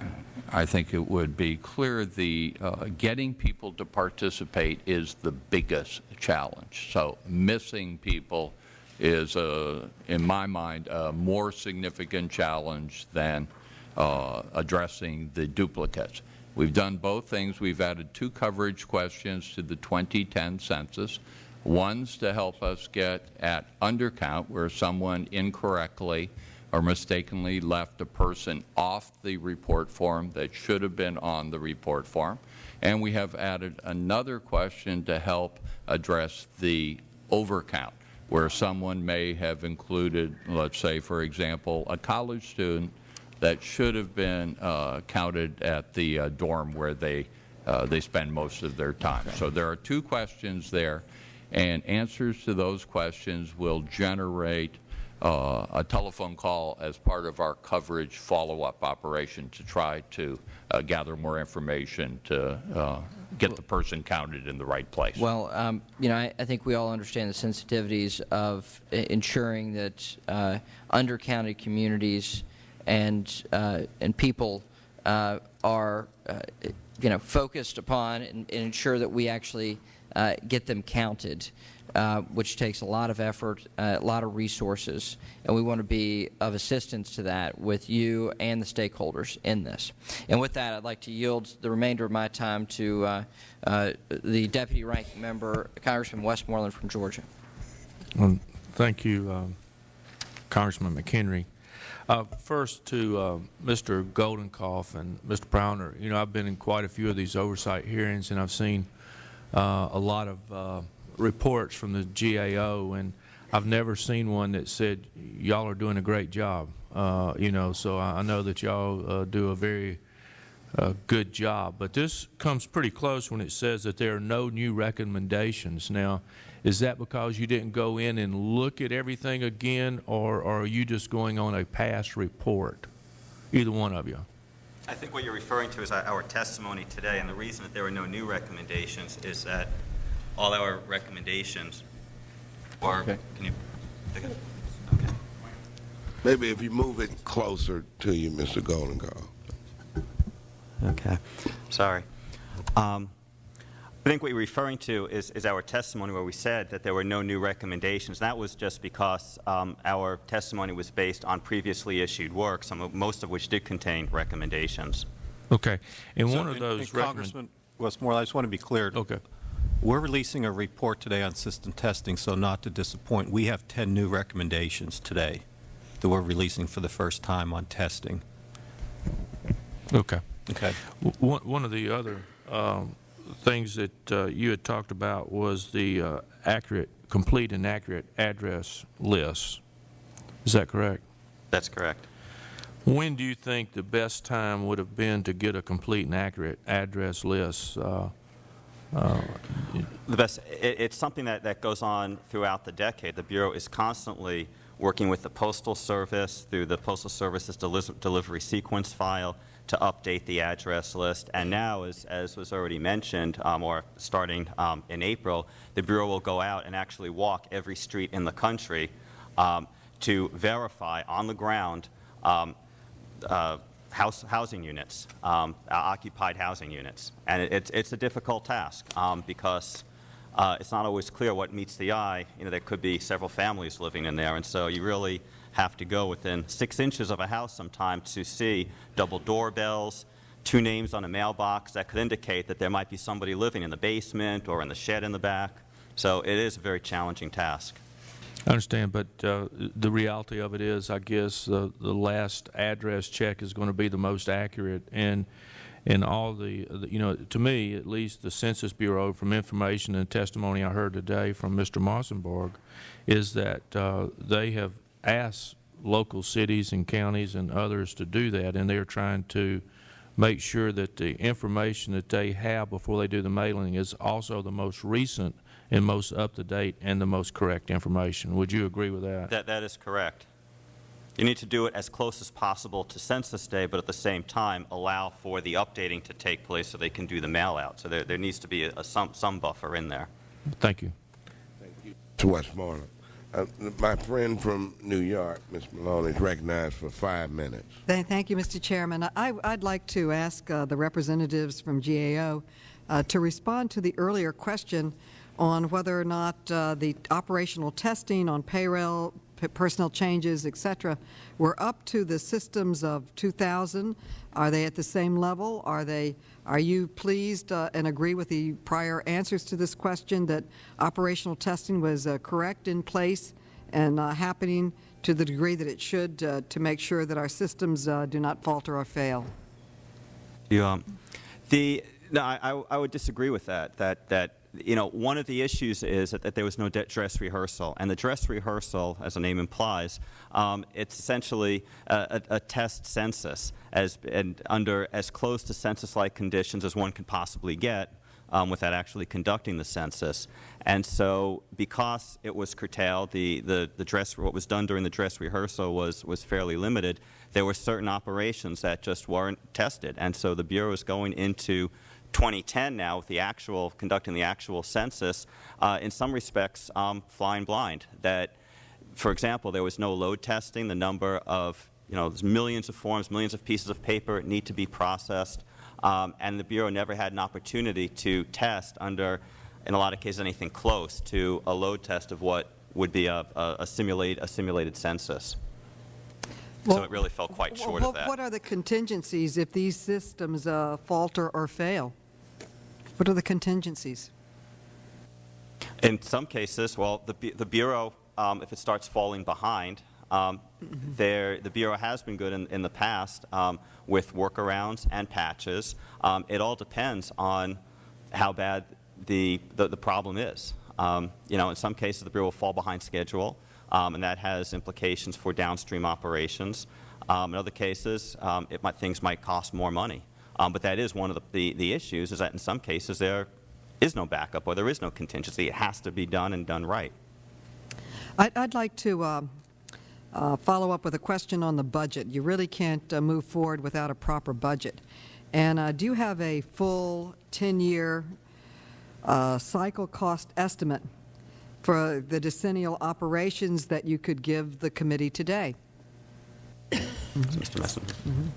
I think it would be clear the, uh, getting people to participate is the biggest challenge. So missing people is, uh, in my mind, a more significant challenge than uh, addressing the duplicates. We've done both things. We've added two coverage questions to the 2010 census. One's to help us get at undercount, where someone incorrectly or mistakenly left a person off the report form that should have been on the report form. And we have added another question to help address the overcount, where someone may have included, let's say, for example, a college student that should have been uh, counted at the uh, dorm where they, uh, they spend most of their time. So there are two questions there, and answers to those questions will generate uh, a telephone call as part of our coverage follow-up operation to try to uh, gather more information to uh, get the person counted in the right place. Well, um, you know, I, I think we all understand the sensitivities of ensuring that uh, undercounted communities and uh, and people uh, are, uh, you know, focused upon and, and ensure that we actually uh, get them counted, uh, which takes a lot of effort, uh, a lot of resources, and we want to be of assistance to that with you and the stakeholders in this. And with that, I'd like to yield the remainder of my time to uh, uh, the Deputy Ranking Member, Congressman Westmoreland from Georgia. Well, thank you, um, Congressman McHenry. Uh, first to uh, Mr. Goldenkoff and Mr. Powner. You know, I've been in quite a few of these oversight hearings, and I've seen uh, a lot of uh, reports from the GAO, and I've never seen one that said y'all are doing a great job. Uh, you know, so I, know that y'all uh, do a very uh, good job. But this comes pretty close when it says that there are no new recommendations. Now, is that because you didn't go in and look at everything again, or, or are you just going on a past report? Either one of you. I think what you're referring to is our- our testimony today, and the reason that there were no new recommendations is that all our recommendations, or, Okay. can you pick it? Maybe if you move it closer to you, Mr. Goldenkoff. Okay, sorry. Um, I think what you're referring to is, is our testimony where we said that there were no new recommendations. That was just because um, our testimony was based on previously issued work, some of, most of which did contain recommendations. Okay. And So, one of those and recommend- Congressman Westmoreland, I just want to be clear. Okay. We're releasing a report today on system testing, so not to disappoint, we have 10 new recommendations today that we're releasing for the first time on testing. Okay. Okay. W- one of the other um, things that uh, you had talked about was the uh, accurate, complete and accurate address lists. Is that correct? That's correct. When do you think the best time would have been to get a complete and accurate address list? uh, The best, it, it's something that, that goes on throughout the decade. The Bureau is constantly working with the Postal Service through the Postal Service's deli- delivery sequence file to update the address list. And now, as, as was already mentioned, um, or starting um, in April, the Bureau will go out and actually walk every street in the country um, to verify on the ground um, uh, house, housing units, um, uh, occupied housing units. And it, it's, it's a difficult task um, because uh, it's not always clear what meets the eye. You know, there could be several families living in there, and so you really have to go within six inches of a house sometimes to see double doorbells, two names on a mailbox that could indicate that there might be somebody living in the basement or in the shed in the back. So it is a very challenging task. I understand, but uh, the reality of it is, I guess, the the last address check is going to be the most accurate, and, and all the, the- you know, to me, at least, the Census Bureau, from information and testimony I heard today from Mr. Mesenbourg, is that uh, they have asked local cities and counties and others to do that, and they're trying to make sure that the information that they have before they do the mailing is also the most recent and most up-to-date and the most correct information. Would you agree with that? That, that is correct. You need to do it as close as possible to Census Day, but at the same time, allow for the updating to take place so they can do the mail-out. So there, there needs to be a, a some, some buffer in there. Thank you. Thank you. To Westmoreland. Uh, my friend from New York, Ms. Maloney, is recognized for five minutes. Thank thank you, Mr. Chairman. I, I'd like to ask uh, the representatives from GAO uh, to respond to the earlier question on whether or not uh, the operational testing on payroll, personnel changes, et cetera, were up to the systems of 2000. Are they at the same level? Are they, are you pleased uh, and agree with the prior answers to this question that operational testing was uh, correct in place and uh, happening to the degree that it should uh, to make sure that our systems uh, do not falter or fail? Yeah. The, no, I, I- I would disagree with that, that, that, you know, one of the issues is that, that there was no dress rehearsal. And the dress rehearsal, as the name implies, um, it's essentially a, a, a test census as, and under as close to census-like conditions as one can possibly get um, without actually conducting the census. And so because it was curtailed, the, the, the dress, what was done during the dress rehearsal was, was fairly limited. There were certain operations that just weren't tested. And so the Bureau is going into 2010 now with the actual, conducting the actual census, uh, in some respects um, flying blind. That, for example, there was no load testing. The number of, you know, there's millions of forms, millions of pieces of paper need to be processed. Um, and the Bureau never had an opportunity to test under, in a lot of cases, anything close to a load test of what would be a, a, a, simulate, a simulated census. so it really fell quite Well, short of what- that. What are the contingencies if these systems uh, falter or fail? What are the contingencies? In some cases, well, the, the Bureau, um, if it starts falling behind, um, there, the Bureau has been good in, in the past um, with workarounds and patches. Um, it all depends on how bad the, the, the problem is. Um, you know, in some cases, the Bureau will fall behind schedule, um, and that has implications for downstream operations. Um, in other cases, um, it might, things might cost more money. Um, but that is one of the, the, the issues, is that in some cases there is no backup or there is no contingency. It has to be done and done right. I'd, I'd like to um, uh, follow up with a question on the budget. You really can't uh, move forward without a proper budget. And uh, do you have a full 10-year uh, cycle cost estimate for the decennial operations that you could give the committee today? Mr. Mesenbourg.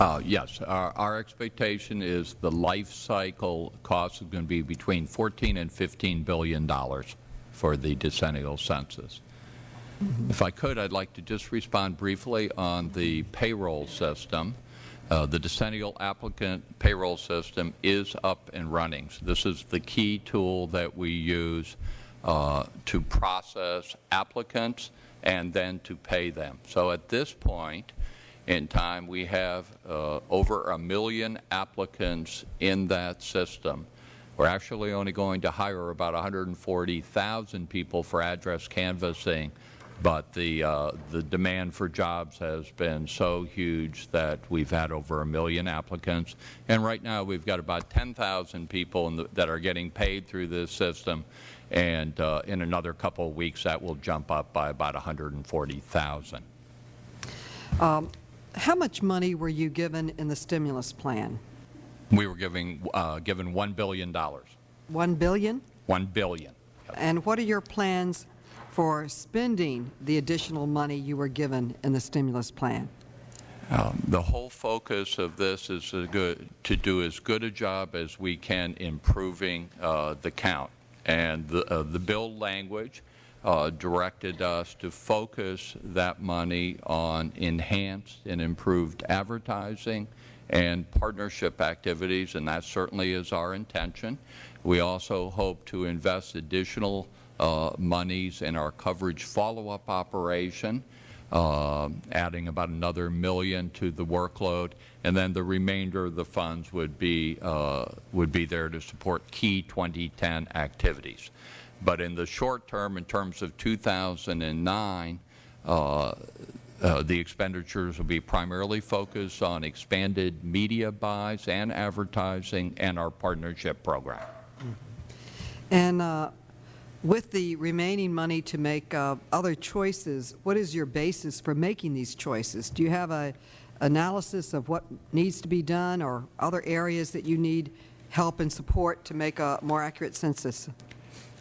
Uh, Yes, our our expectation is the life cycle cost is going to be between 14 and 15 billion dollars for the decennial census. If I could, I'd like to just respond briefly on the payroll system. Uh, the decennial applicant payroll system is up and running. So this is the key tool that we use uh, to process applicants and then to pay them. So at this point in time, we have uh, over a million applicants in that system. We're actually only going to hire about 140,000 people for address canvassing, but the, uh, the demand for jobs has been so huge that we've had over a million applicants. And right now we've got about 10,000 people the, that are getting paid through this system. And uh, in another couple of weeks, that will jump up by about 140,000. Um, how much money were you given in the stimulus plan? We were giving, uh, given $1 billion. 1 billion? $1 billion. And what are your plans for spending the additional money you were given in the stimulus plan? Um, the whole focus of this is to, good, to, do as good a job as we can improving uh, the count. And the, uh, the bill language uh, directed us to focus that money on enhanced and improved advertising and partnership activities, and that certainly is our intention. We also hope to invest additional uh, monies in our coverage follow-up operation, uh, adding about another million to the workload, and then the remainder of the funds would be, uh, would be there to support key 2010 activities. But in the short term, in terms of 2009, uh, uh, the expenditures will be primarily focused on expanded media buys and advertising and our partnership program. And uh, with the remaining money to make uh, other choices, what is your basis for making these choices? Do you have an analysis of what needs to be done or other areas that you need help and support to make a more accurate census?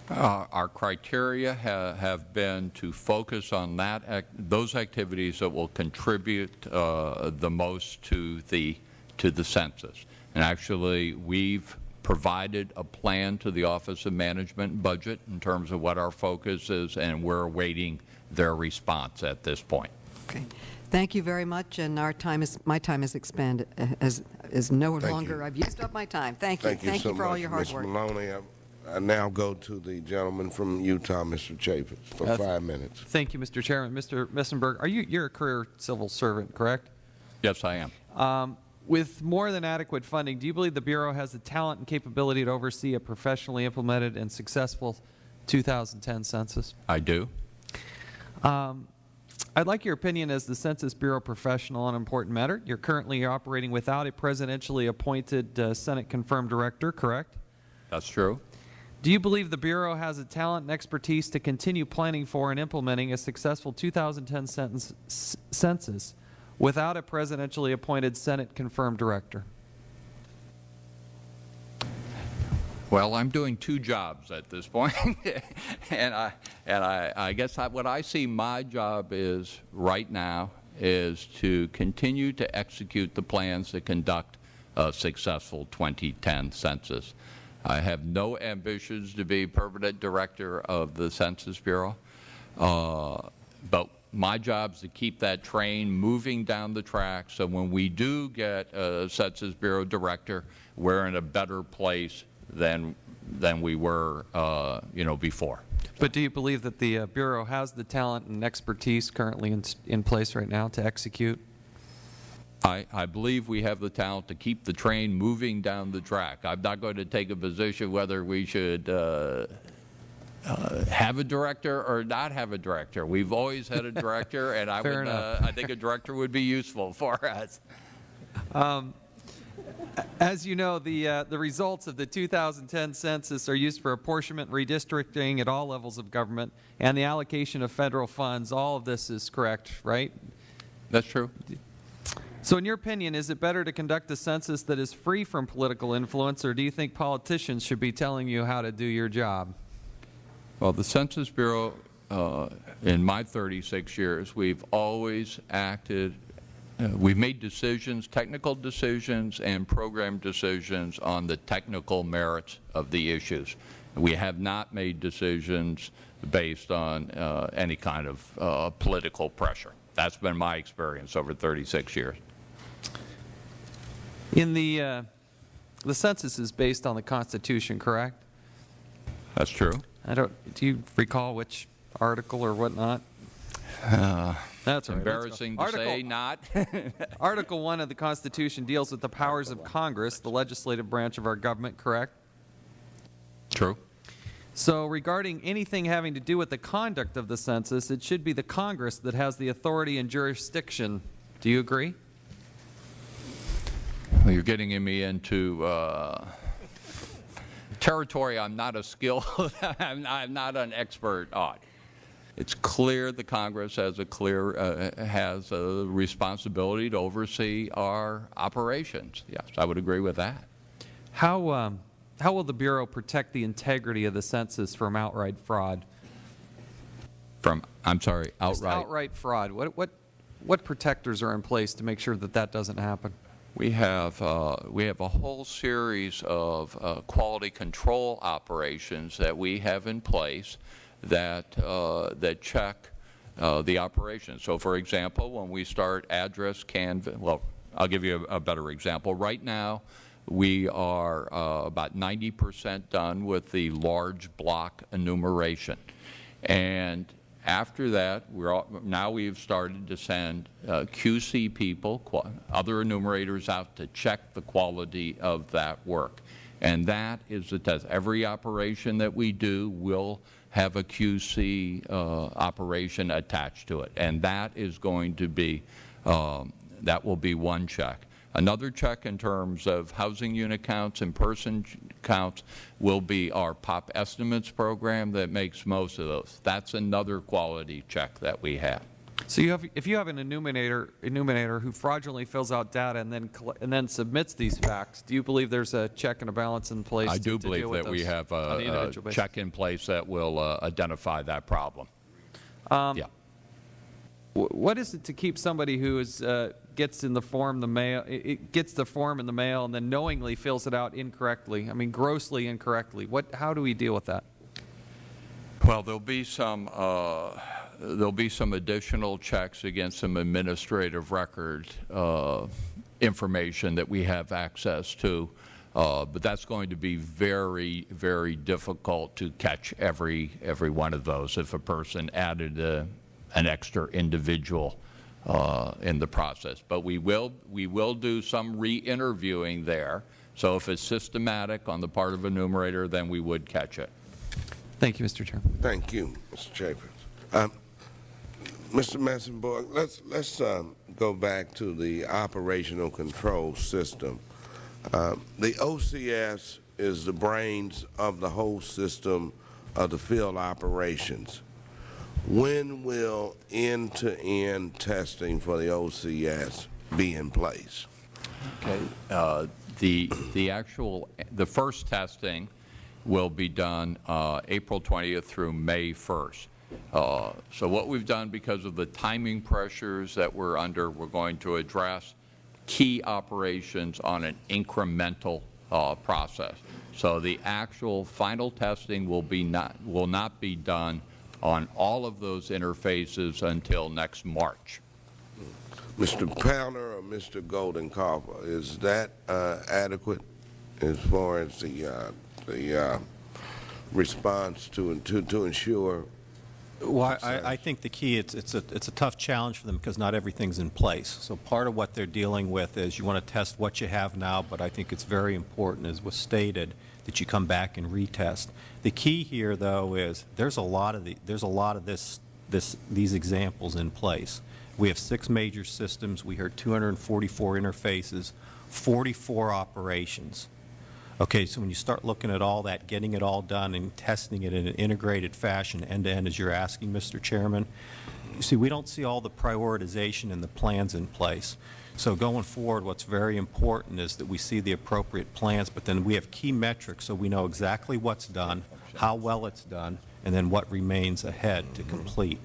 Uh, our criteria ha have been to focus on that ac those activities that will contribute uh, the most to the to the census. And actually, we've provided a plan to the Office of Management and Budget in terms of what our focus is, and we're awaiting their response at this point. Okay. Thank you very much, and our time is my time is expanded as is no Thank longer. you. I've used up my time. Thank you. Thank you Thank so you for much, all your hard Ms. work. Maloney. I, I now go to the gentleman from Utah, Mr. Chaffetz, for Uh, five minutes. Thank you, Mr. Chairman. Mr. Mesenbourg, are you you're a career civil servant, correct? Yes, I am. Um, with more than adequate funding, do you believe the Bureau has the talent and capability to oversee a professionally implemented and successful 2010 census? I do. Um, I'd like your opinion as the Census Bureau professional on an important matter. You're currently operating without a presidentially appointed uh, Senate-confirmed director, correct? That's true. Do you believe the Bureau has the talent and expertise to continue planning for and implementing a successful 2010 sentence, census without a presidentially appointed Senate-confirmed director? Well, I'm doing two jobs at this point, <laughs> and I and I, I guess I, what I see my job is right now is to continue to execute the plans to conduct a successful 2010 census. I have no ambitions to be permanent director of the Census Bureau, uh, but my job is to keep that train moving down the track so when we do get a Census Bureau director, we're in a better place than, than we were, uh, you know, before. But do you believe that the uh, Bureau has the talent and expertise currently in, in place right now to execute? I, I believe we have the talent to keep the train moving down the track. I'm not going to take a position whether we should uh, uh, have a director or not have a director. We've always had a <laughs> director, and I, would, uh. I think a director would be useful <laughs> for us. Um, as you know, the, uh, the results of the 2010 census are used for apportionment and redistricting at all levels of government and the allocation of Federal funds. All of this is correct, right? That's true. So in your opinion, is it better to conduct a census that is free from political influence, or do you think politicians should be telling you how to do your job? Well, the Census Bureau, uh, in my 36 years, we've always acted, uh, we've made decisions, technical decisions and program decisions on the technical merits of the issues. We have not made decisions based on uh, any kind of uh, political pressure. That's been my experience over 36 years. In the, uh, the census is based on the Constitution, correct? That's true. I don't, do you recall which article or whatnot? Uh, That's all right. embarrassing to Let's say, not. <laughs> Article 1 of the Constitution deals with the powers of Congress, the legislative branch of our government, correct? True. So regarding anything having to do with the conduct of the census, it should be the Congress that has the authority and jurisdiction. Do you agree? You're getting me into uh, territory I'm not a skill, <laughs> I'm, not, I'm not an expert on. It's clear the Congress has a clear uh, has a responsibility to oversee our operations. Yes, I would agree with that. How, um, how will the Bureau protect the integrity of the census from outright fraud? From I'm sorry, Just outright. outright fraud. What, what, what protectors are in place to make sure that that doesn't happen? We have, uh, we have a whole series of uh, quality control operations that we have in place that, uh, that check uh, the operation. So, for example, when we start address canvass, well, I'll give you a, a better example. Right now, we are uh, about 90 percent done with the large block enumeration. And after that, we're all, now we've started to send uh, QC people, other enumerators out to check the quality of that work. And that is the test. Every operation that we do will have a QC uh, operation attached to it. And that is going to be, um, that will be one check. Another check in terms of housing unit counts and person counts will be our POP estimates program that makes most of those. That's another quality check that we have. So you have, if you have an enumerator, enumerator who fraudulently fills out data and then, and then submits these facts, do you believe there's a check and a balance in place I to- do to believe deal that we have a- a check in place that will uh, identify that problem. Um, Yeah. What is it to keep somebody who is, uh, gets in the form the mail, it- gets the form in the mail and then knowingly fills it out incorrectly? I mean, grossly incorrectly. What, how do we deal with that? Well, there'll be some, uh, there'll be some additional checks against some administrative record uh, information that we have access to, uh, but that's going to be very, very difficult to catch every, every one of those if a person added a, an extra individual uh, in the process. But we will, we will do some re-interviewing there, so if it's systematic on the part of a numerator, then we would catch it. Thank you, Mr. Chairman. Thank you, Mr. Chambers. Um, Mr. Mesenbourg, let's, let's um, go back to the operational control system. Uh, The OCS is the brains of the whole system of the field operations. When will end-to-end testing for the OCS be in place? Okay. Uh, The, the actual, the first testing will be done uh, April 20th through May 1st. Uh, So what we've done, because of the timing pressures that we're under, we're going to address key operations on an incremental uh, process. So the actual final testing will be not, will not be done on all of those interfaces until next March. Mr. Powner or Mr. Goldenkoff, is that uh, adequate as far as the, uh, the uh, response to, to, to ensure? Well, I, I think the key, it's, it's a, it's a tough challenge for them because not everything's in place. So part of what they're dealing with is you want to test what you have now, but I think it's very important, as was stated, that you come back and retest. The key here, though, is there's a lot of the, there's a lot of this, this, these examples in place. We have six major systems. We heard 244 interfaces, 44 operations. Okay, so when you start looking at all that, getting it all done and testing it in an integrated fashion, end-to-end, as you're asking, Mr. Chairman, you see, we don't see all the prioritization and the plans in place. So going forward, what's very important is that we see the appropriate plans, but then we have key metrics so we know exactly what's done, how well it's done, and then what remains ahead to complete.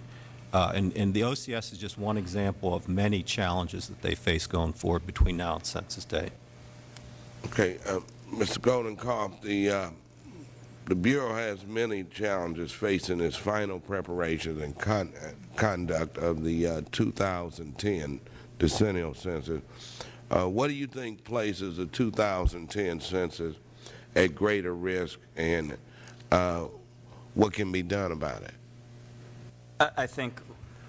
Uh, and, and the OCS is just one example of many challenges that they face going forward between now and Census Day. Okay, uh, Mr. Goldenkoff, the, uh, the Bureau has many challenges facing its final preparation and con conduct of the uh, 2010 decennial census. Uh, what do you think places the 2010 census at greater risk, and uh, what can be done about it? I I think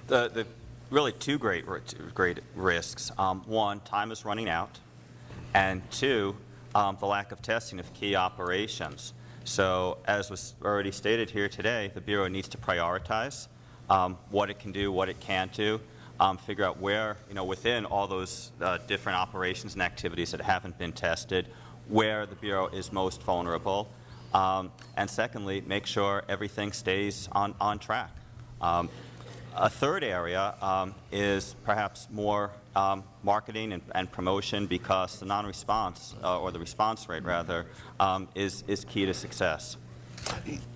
the, the really two great, great risks. Um, one, time is running out, and two, um, the lack of testing of key operations. So as was already stated here today, the Bureau needs to prioritize um, what it can do, what it can't do, um, figure out where, you know, within all those uh, different operations and activities that haven't been tested, where the Bureau is most vulnerable, um, and secondly, make sure everything stays on, on track. Um, a third area um, is perhaps more um, marketing and, and promotion because the non-response, uh, or the response rate rather, um, is, is key to success.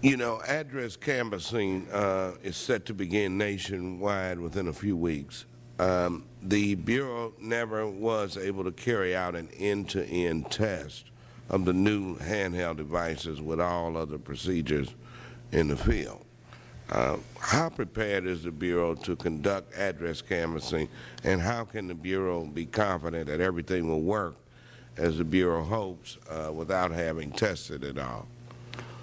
You know, address canvassing uh, is set to begin nationwide within a few weeks. Um, the Bureau never was able to carry out an end-to-end test of the new handheld devices with all other procedures in the field. Uh, how prepared is the Bureau to conduct address canvassing, and how can the Bureau be confident that everything will work as the Bureau hopes uh, without having tested it all?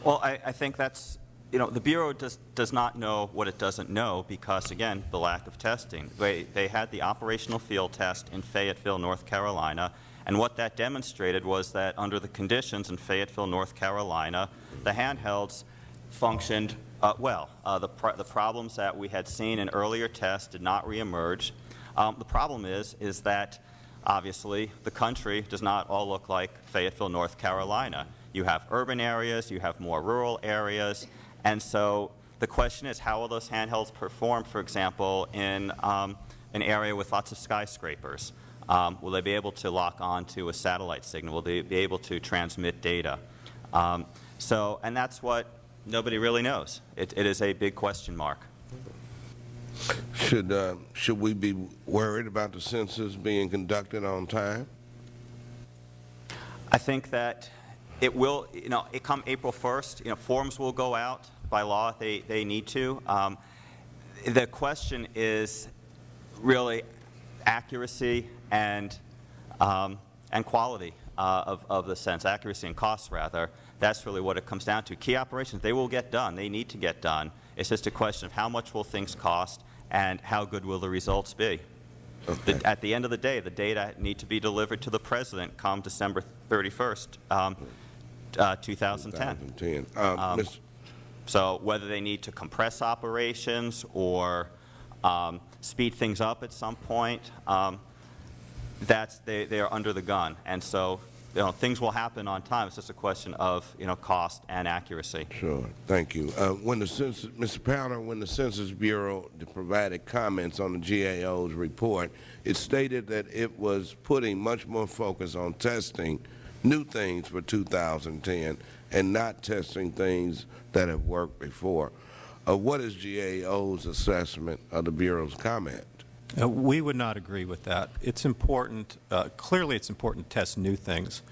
Well, I, I think that's, you know, the Bureau does, does not know what it doesn't know because, again, the lack of testing. They, they had the operational field test in Fayetteville, North Carolina, and what that demonstrated was that under the conditions in Fayetteville, North Carolina, the handhelds functioned uh, well. Uh, the, pr the problems that we had seen in earlier tests did not reemerge. Um, the problem is, is that obviously the country does not all look like Fayetteville, North Carolina. You have urban areas, you have more rural areas, and so the question is how will those handhelds perform, for example, in um, an area with lots of skyscrapers? Um, will they be able to lock on to a satellite signal? Will they be able to transmit data? Um, so, and that's what nobody really knows. It, it is a big question mark. Should, uh, should we be worried about the census being conducted on time? I think that it will, you know, it come April 1st, you know, forms will go out by law. They, they need to. Um, the question is really accuracy and, um, and quality uh, of, of the sense, accuracy and cost rather. That's really what it comes down to. Key operations, they will get done. They need to get done. It's just a question of how much will things cost and how good will the results be. Okay. The, at the end of the day, the data need to be delivered to the President come December 31st, um, uh, 2010. 2010. Uh, Um, So whether they need to compress operations or um, speed things up at some point, um, that's, they, they are under the gun. And so, you know, things will happen on time. It's just a question of, you know, cost and accuracy. Sure, thank you. Uh, when the census, Mr. Powner, when the Census Bureau provided comments on the GAO's report, it stated that it was putting much more focus on testing new things for 2010 and not testing things that have worked before. Uh, what is GAO's assessment of the Bureau's comment? Uh, We would not agree with that. It's important, uh, clearly it's important to test new things,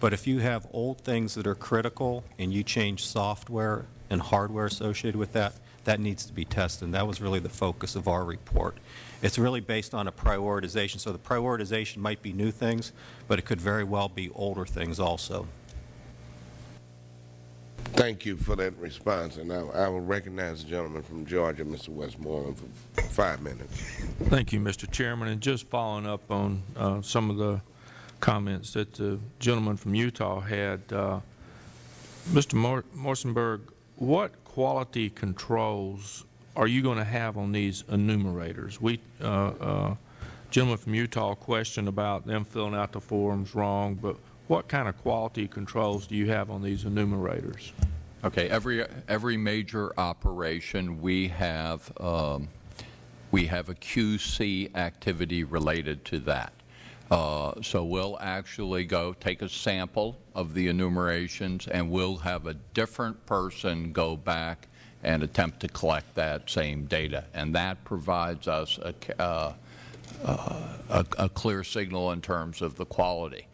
but if you have old things that are critical and you change software and hardware associated with that, that needs to be tested. And that was really the focus of our report. It's really based on a prioritization. So the prioritization might be new things, but it could very well be older things also. Thank you for that response, and I, I will recognize the gentleman from Georgia, Mr. Westmoreland, for five minutes. Thank you, Mr. Chairman. And just following up on uh, some of the comments that the gentleman from Utah had, uh, Mr. Mor Mesenbourg, what quality controls are you going to have on these enumerators? We, uh, uh, gentleman from Utah questioned about them filling out the forms wrong, but what kind of quality controls do you have on these enumerators? Okay, every, every major operation, we have, um, we have a QC activity related to that. Uh, so we'll actually go take a sample of the enumerations and we'll have a different person go back and attempt to collect that same data. And that provides us a, uh, uh, a, a clear signal in terms of the quality.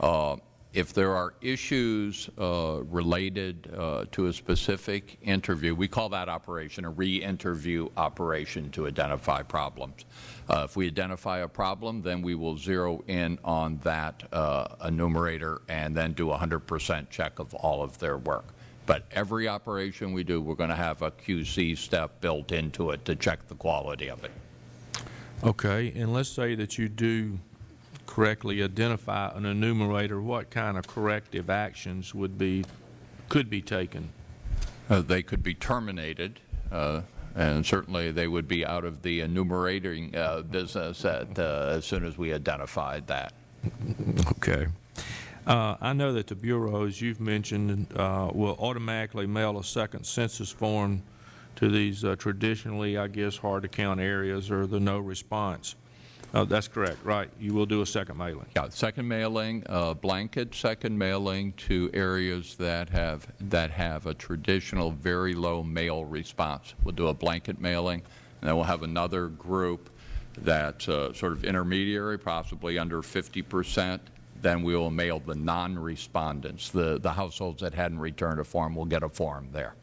Uh, if there are issues uh, related uh, to a specific interview, we call that operation a re-interview operation to identify problems. Uh, if we identify a problem, then we will zero in on that uh, enumerator and then do a 100 percent check of all of their work. But every operation we do, we're going to have a QC step built into it to check the quality of it. Okay, and let's say that you do correctly identify an enumerator, what kind of corrective actions would be, could be taken? Uh, they could be terminated, uh, and certainly they would be out of the enumerating uh, business at, uh, as soon as we identified that. Okay. Uh, I know that the Bureau, as you've mentioned, uh, will automatically mail a second census form to these uh, traditionally, I guess, hard-to-count areas or the no response. Uh, that's correct, right? You will do a second mailing. Yeah, second mailing, uh, blanket second mailing to areas that have that have a traditional very low mail response. We'll do a blanket mailing, and then we'll have another group that's uh, sort of intermediary, possibly under 50 percent. Then we will mail the non-respondents, the the households that hadn't returned a form will get a form there.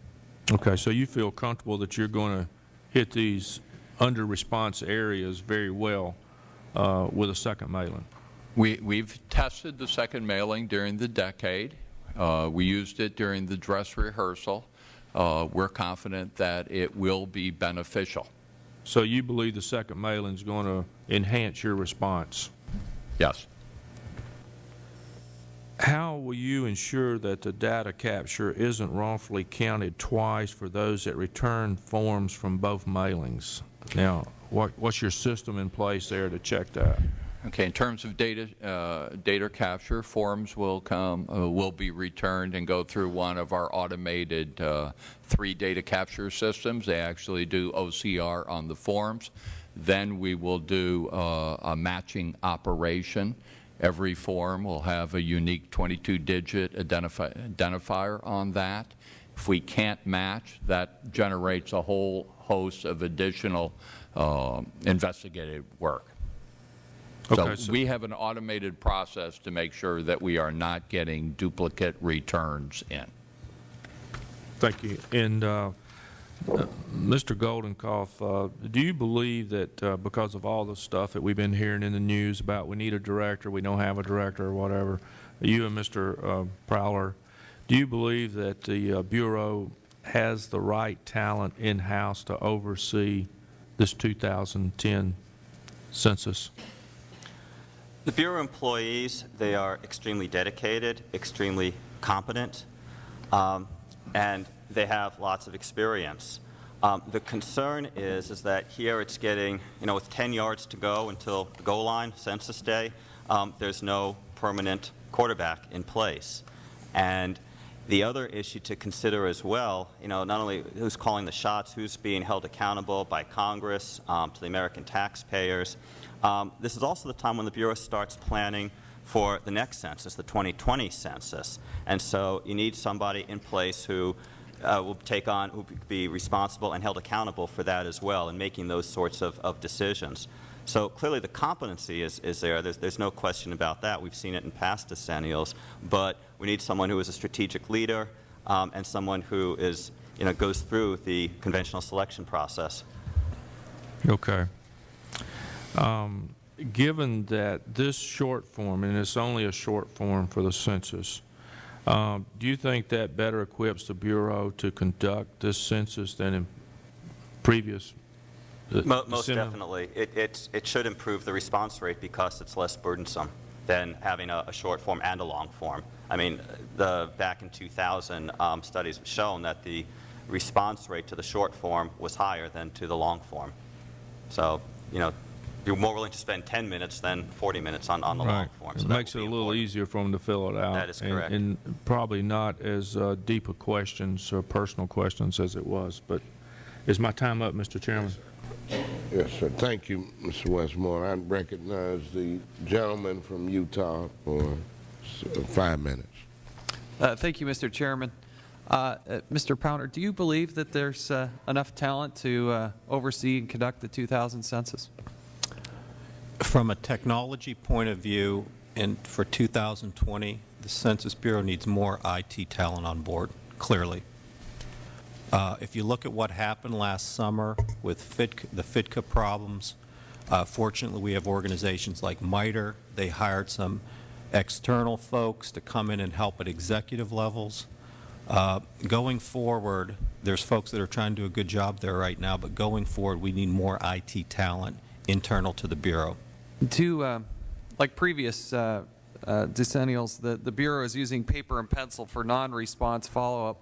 Okay, so you feel comfortable that you're going to hit these under-response areas very well uh, with a second mailing? We, we've tested the second mailing during the decade. Uh, we used it during the dress rehearsal. Uh, we're confident that it will be beneficial. So you believe the second mailing is going to enhance your response? Yes. How will you ensure that the data capture isn't wrongfully counted twice for those that return forms from both mailings? Now, what, what's your system in place there to check that? Okay. In terms of data, uh, data capture, forms will come, uh, will be returned and go through one of our automated uh, three data capture systems. They actually do OCR on the forms. Then we will do uh, a matching operation. Every form will have a unique 22-digit identifi identifier on that. If we can't match, that generates a whole host of additional uh, investigative work. Okay, so, so we have an automated process to make sure that we are not getting duplicate returns in. Thank you. And uh, Mr. Goldenkoff, uh, do you believe that uh, because of all the stuff that we've been hearing in the news about we need a director, we don't have a director or whatever, you and Mr. Uh, Powner, do you believe that the uh, Bureau has the right talent in-house to oversee this 2010 census? The Bureau employees, they are extremely dedicated, extremely competent, um, and they have lots of experience. Um, the concern is, is that here it's getting, you know, with 10 yards to go until the goal line, census day, um, there's no permanent quarterback in place. And the other issue to consider as well, you know, not only who's calling the shots, who's being held accountable by Congress um, to the American taxpayers, um, this is also the time when the Bureau starts planning for the next census, the 2020 census. And so you need somebody in place who uh, will take on, will be responsible and held accountable for that as well in making those sorts of, of decisions. So clearly the competency is, is there. There's, there's no question about that. We've seen it in past decennials. But we need someone who is a strategic leader um, and someone who is, you know, goes through the conventional selection process. Okay. Um, given that this short form, and it's only a short form for the census, um, do you think that better equips the Bureau to conduct this census than in previous? Uh, Mo most definitely. It, it, it should improve the response rate because it's less burdensome than having a, a short form and a long form. I mean, the, back in 2000, um, studies have shown that the response rate to the short form was higher than to the long form. So, you know, you're more willing to spend 10 minutes than 40 minutes on, on the long form. So that makes it a little important. easier for them to fill it out. That is and- correct. And probably not as uh, deep a questions or personal questions as it was. But is my time up, Mr. Chairman? Yes, sir. Thank you, Mr. Westmore. I recognize the gentleman from Utah for uh, five minutes. Uh, Thank you, Mr. Chairman. Uh, uh, Mr. Powner, do you believe that there's uh, enough talent to uh, oversee and conduct the 2000 census? From a technology point of view, and for 2020, the Census Bureau needs more IT talent on board, clearly. Uh, If you look at what happened last summer with FITC the FDCA problems, uh, fortunately, we have organizations like MITRE. They hired some external folks to come in and help at executive levels. Uh, Going forward, there's folks that are trying to do a good job there right now, but going forward, we need more IT talent internal to the Bureau. To, uh, like previous uh, uh, decennials, the, the Bureau is using paper and pencil for non-response follow-up.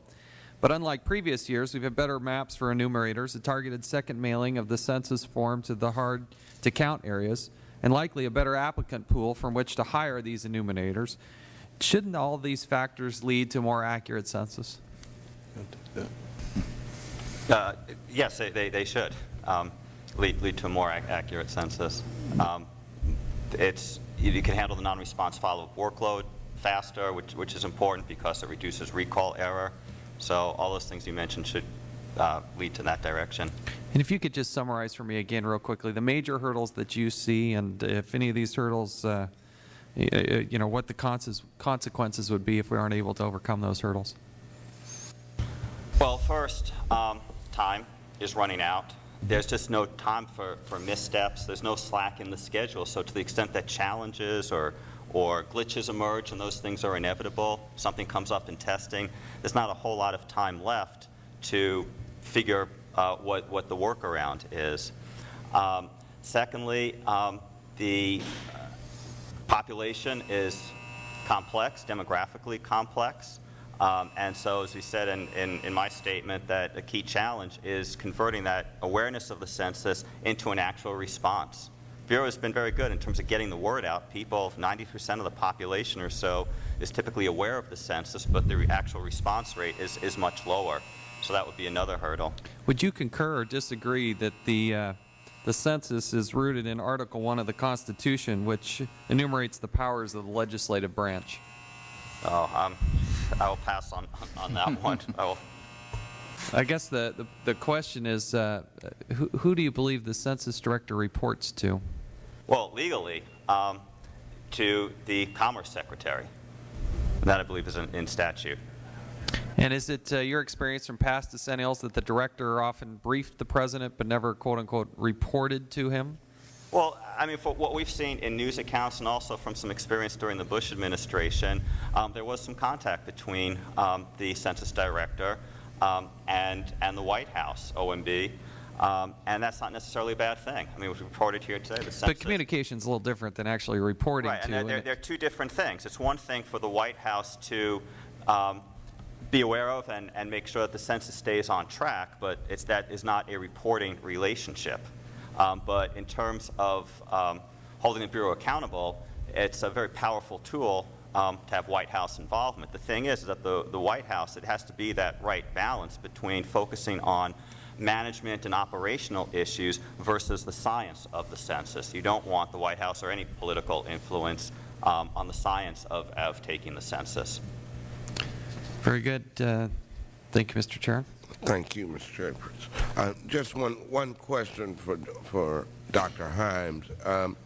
But unlike previous years, we've had better maps for enumerators, a targeted second mailing of the census form to the hard-to-count areas, and likely a better applicant pool from which to hire these enumerators. Shouldn't all these factors lead to more accurate census? Uh, Yes, they- they they should um, lead lead to a more ac- accurate census. Um, It's, you you can handle the non-response follow-up workload faster, which which is important because it reduces recall error. So all those things you mentioned should uh, lead to that direction. And if you could just summarize for me again real quickly, the major hurdles that you see, and if any of these hurdles, uh, you know, what the consequences would be if we aren't able to overcome those hurdles. Well, first, um, time is running out. There's just no time for, for missteps. There's no slack in the schedule. So to the extent that challenges or, or glitches emerge and those things are inevitable, something comes up in testing, there's not a whole lot of time left to figure uh, what, what the workaround is. Um, secondly, um, the population is complex, demographically complex. Um, and so, as we said in, in, in my statement, that a key challenge is converting that awareness of the census into an actual response. Bureau has been very good in terms of getting the word out. People, 90% of the population or so, is typically aware of the census, but the actual response rate is, is much lower. So that would be another hurdle. Would you concur or disagree that the, uh, the census is rooted in Article 1 of the Constitution, which enumerates the powers of the legislative branch? Oh, um, I will pass on, on that <laughs> one. I will I guess the, the, the question is, uh, who, who do you believe the census director reports to? Well, legally, um, to the Commerce Secretary. That, I believe, is in, in statute. And is it uh, your experience from past decennials that the director often briefed the president but never, quote unquote, reported to him? Well, I mean, for what we've seen in news accounts and also from some experience during the Bush administration, um, there was some contact between um, the census director um, and, and the White House, OMB, um, and that's not necessarily a bad thing. I mean, we reported here today the census. But communication's a little different than actually reporting Right, to. and and they're, they're two different things. It's one thing for the White House to um, be aware of and, and make sure that the census stays on track, but it's, that is not a reporting relationship. Um, but in terms of um, holding the Bureau accountable, it's a very powerful tool um, to have White House involvement. The thing is, is that the, the White House, it has to be that right balance between focusing on management and operational issues versus the science of the census. You don't want the White House or any political influence um, on the science of, of taking the census. Very good. Uh, thank you, Mr. Chair. Thank you, Mr. Chairperson. Uh, just one, one question for, for Dr. Himes. Um,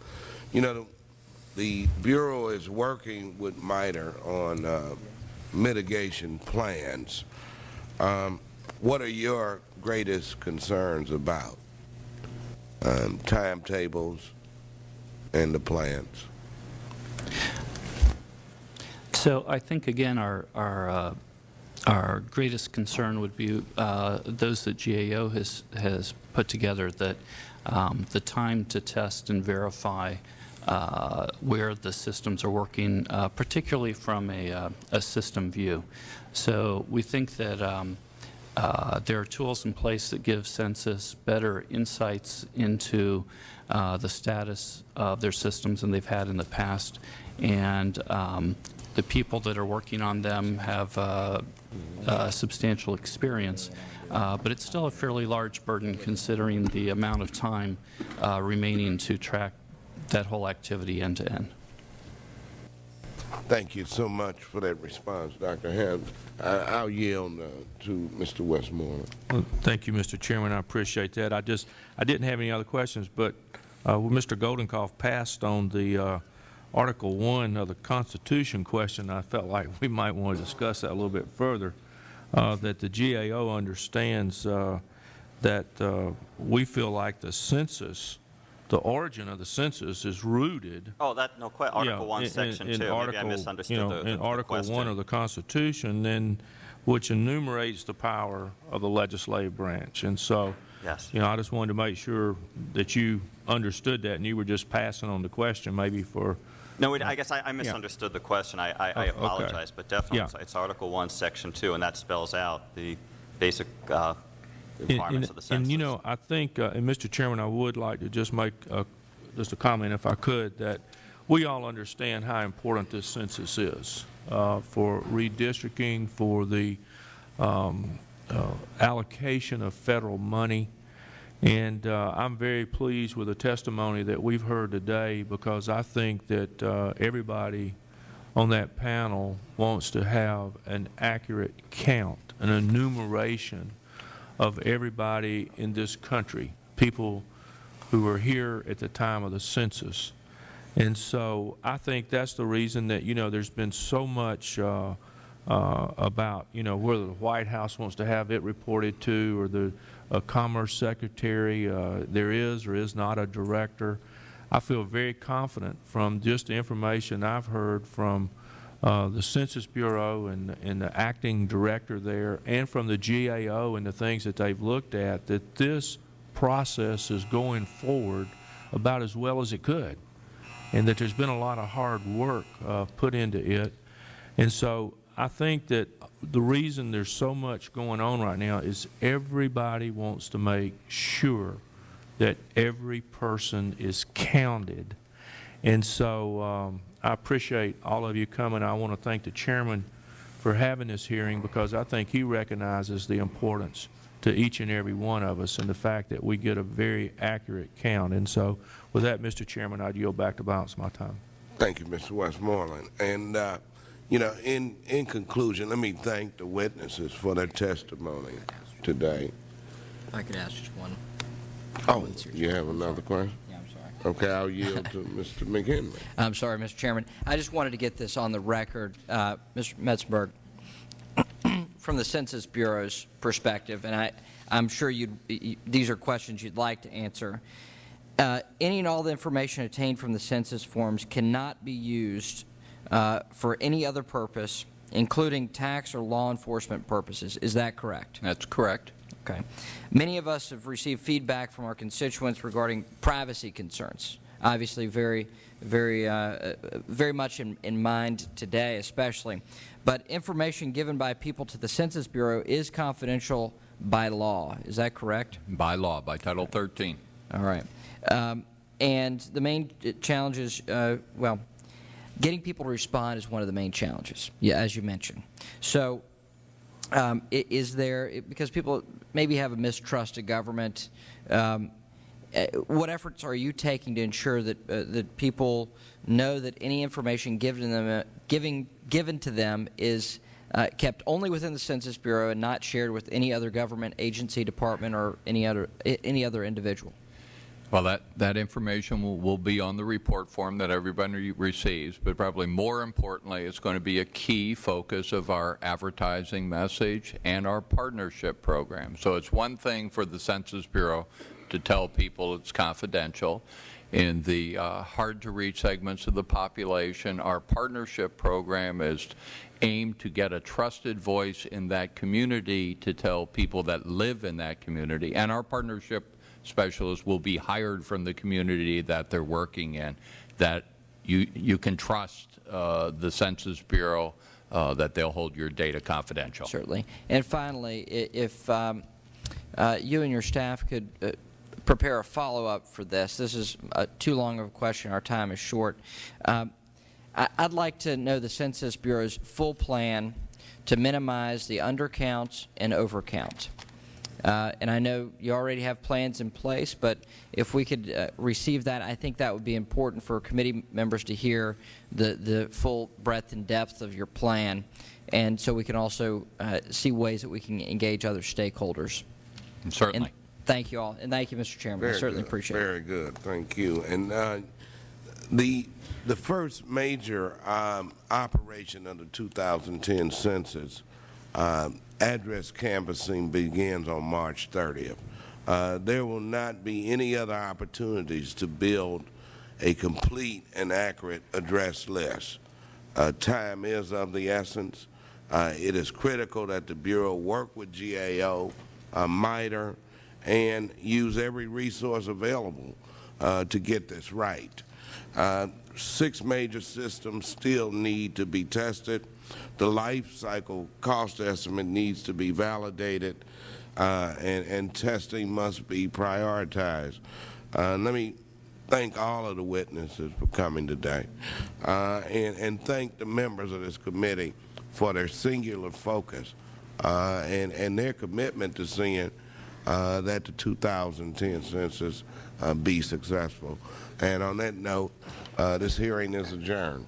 you know, the Bureau is working with MITRE on uh, mitigation plans. Um, what are your greatest concerns about um, timetables and the plans? So I think, again, our, our, uh, our greatest concern would be uh, those that GAO has, has put together, that um, the time to test and verify uh, where the systems are working, uh, particularly from a, uh, a system view. So we think that um, uh, there are tools in place that give census better insights into uh, the status of their systems than they've had in the past. And um, the people that are working on them have uh, uh, substantial experience. Uh, but it's still a fairly large burden considering the amount of time uh, remaining to track that whole activity end to end. Thank you so much for that response, Dr. Himes. I, I'll yield uh, to Mr. Westmoreland. Well, Thank you, Mr. Chairman. I appreciate that. I just, I didn't have any other questions, but uh, well, Mr. Goldenkoff passed on the uh, Article 1 of the Constitution question, I felt like <laughs> we might want to discuss that a little bit further, uh, that the GAO understands uh, that uh, we feel like the census, the origin of the census is rooted Oh, that, no, que- Article yeah, 1, in- Section in 2. Maybe I Article, misunderstood you know, the, the In Article question. 1 of the Constitution, then, which enumerates the power of the legislative branch. And so, Yes. you know, I just wanted to make sure that you understood that, and you were just passing on the question maybe for, No, wait, I guess I I misunderstood the question. I I- I Oh, okay. apologize, but definitely, Yeah. it's- Article 1, Section 2, and that spells out the basic uh, requirements and- of the census. And, you know, I think, uh, and Mr. Chairman, I would like to just make a- just a comment, if I could, that we all understand how important this census is uh, for redistricting, for the um, uh, allocation of federal money. And uh, I'm very pleased with the testimony that we've heard today because I think that uh, everybody on that panel wants to have an accurate count, an enumeration of everybody in this country, people who were here at the time of the census. And so I think that's the reason that, you know, there's been so much uh, uh, about, you know, whether the White House wants to have it reported to or the uh, Commerce Secretary, uh, there is or is not a director. I feel very confident from just the information I've heard from uh, the Census Bureau and, and the acting director there and from the GAO and the things that they've looked at, that this process is going forward about as well as it could and that there's been a lot of hard work uh, put into it. And so I think that the reason there's so much going on right now is everybody wants to make sure that every person is counted. And so um, I appreciate all of you coming. I want to thank the chairman for having this hearing because I think he recognizes the importance to each and every one of us and the fact that we get a very accurate count. And so with that, Mr. Chairman, I'd yield back the balance my time. Thank you, Mr. Westmoreland. And, uh, you know, in, in conclusion, let me thank the witnesses for their testimony today. If I could ask just one. Oh, you have another question? Yeah, I'm sorry. Okay, I'll yield to <laughs> Mr. McHenry. I'm sorry, Mr. Chairman. I just wanted to get this on the record. Uh, Mr. Mesenbourg, <clears throat> from the Census Bureau's perspective, and I, I'm sure you'd, you, these are questions you'd like to answer. Uh, any and all the information obtained from the census forms cannot be used uh, for any other purpose, including tax or law enforcement purposes. Is that correct? That's correct. Okay. Many of us have received feedback from our constituents regarding privacy concerns. Obviously, very, very, uh, very much in, in mind today, especially. But information given by people to the Census Bureau is confidential by law. Is that correct? By law, by Title 13. All right. Um, and the main challenge is, uh, well, getting people to respond is one of the main challenges, yeah, as you mentioned. So, um, is there, because people maybe have a mistrust of government, um, uh, what efforts are you taking to ensure that, uh, that people know that any information given to them, uh, giving, given to them is uh, kept only within the Census Bureau and not shared with any other government agency, department, or any other, any other individual? Well, that, that information will, will be on the report form that everybody receives, but probably more importantly, it's going to be a key focus of our advertising message and our partnership program. So it's one thing for the Census Bureau to tell people it's confidential. In the uh, hard-to-reach segments of the population, our partnership program is aimed to get a trusted voice in that community to tell people that live in that community. And our partnership specialists will be hired from the community that they're working in, that you, you can trust uh, the Census Bureau uh, that they'll hold your data confidential. Certainly. And finally, if um, uh, you and your staff could uh, prepare a follow-up for this. This is uh, too long of a question. Our time is short. Um, I- I'd like to know the Census Bureau's full plan to minimize the undercounts and overcount. Uh, and I know you already have plans in place, but if we could uh, receive that, I think that would be important for committee members to hear the, the full breadth and depth of your plan, and so we can also uh, see ways that we can engage other stakeholders. Certainly. And thank you all, and thank you, Mr. Chairman. I certainly good, appreciate it. Very good, thank you. And uh, The, the first major um, operation of the 2010 census, um, address canvassing begins on March 30th. Uh, there will not be any other opportunities to build a complete and accurate address list. Uh, time is of the essence. Uh, it is critical that the Bureau work with GAO, uh, MITRE, and use every resource available uh, to get this right. Uh, six major systems still need to be tested. The life cycle cost estimate needs to be validated, uh, and, and testing must be prioritized. Uh, let me thank all of the witnesses for coming today, uh, and, and thank the members of this committee for their singular focus uh, and, and their commitment to seeing uh, that the 2010 census uh, be successful. And on that note, this hearing is adjourned.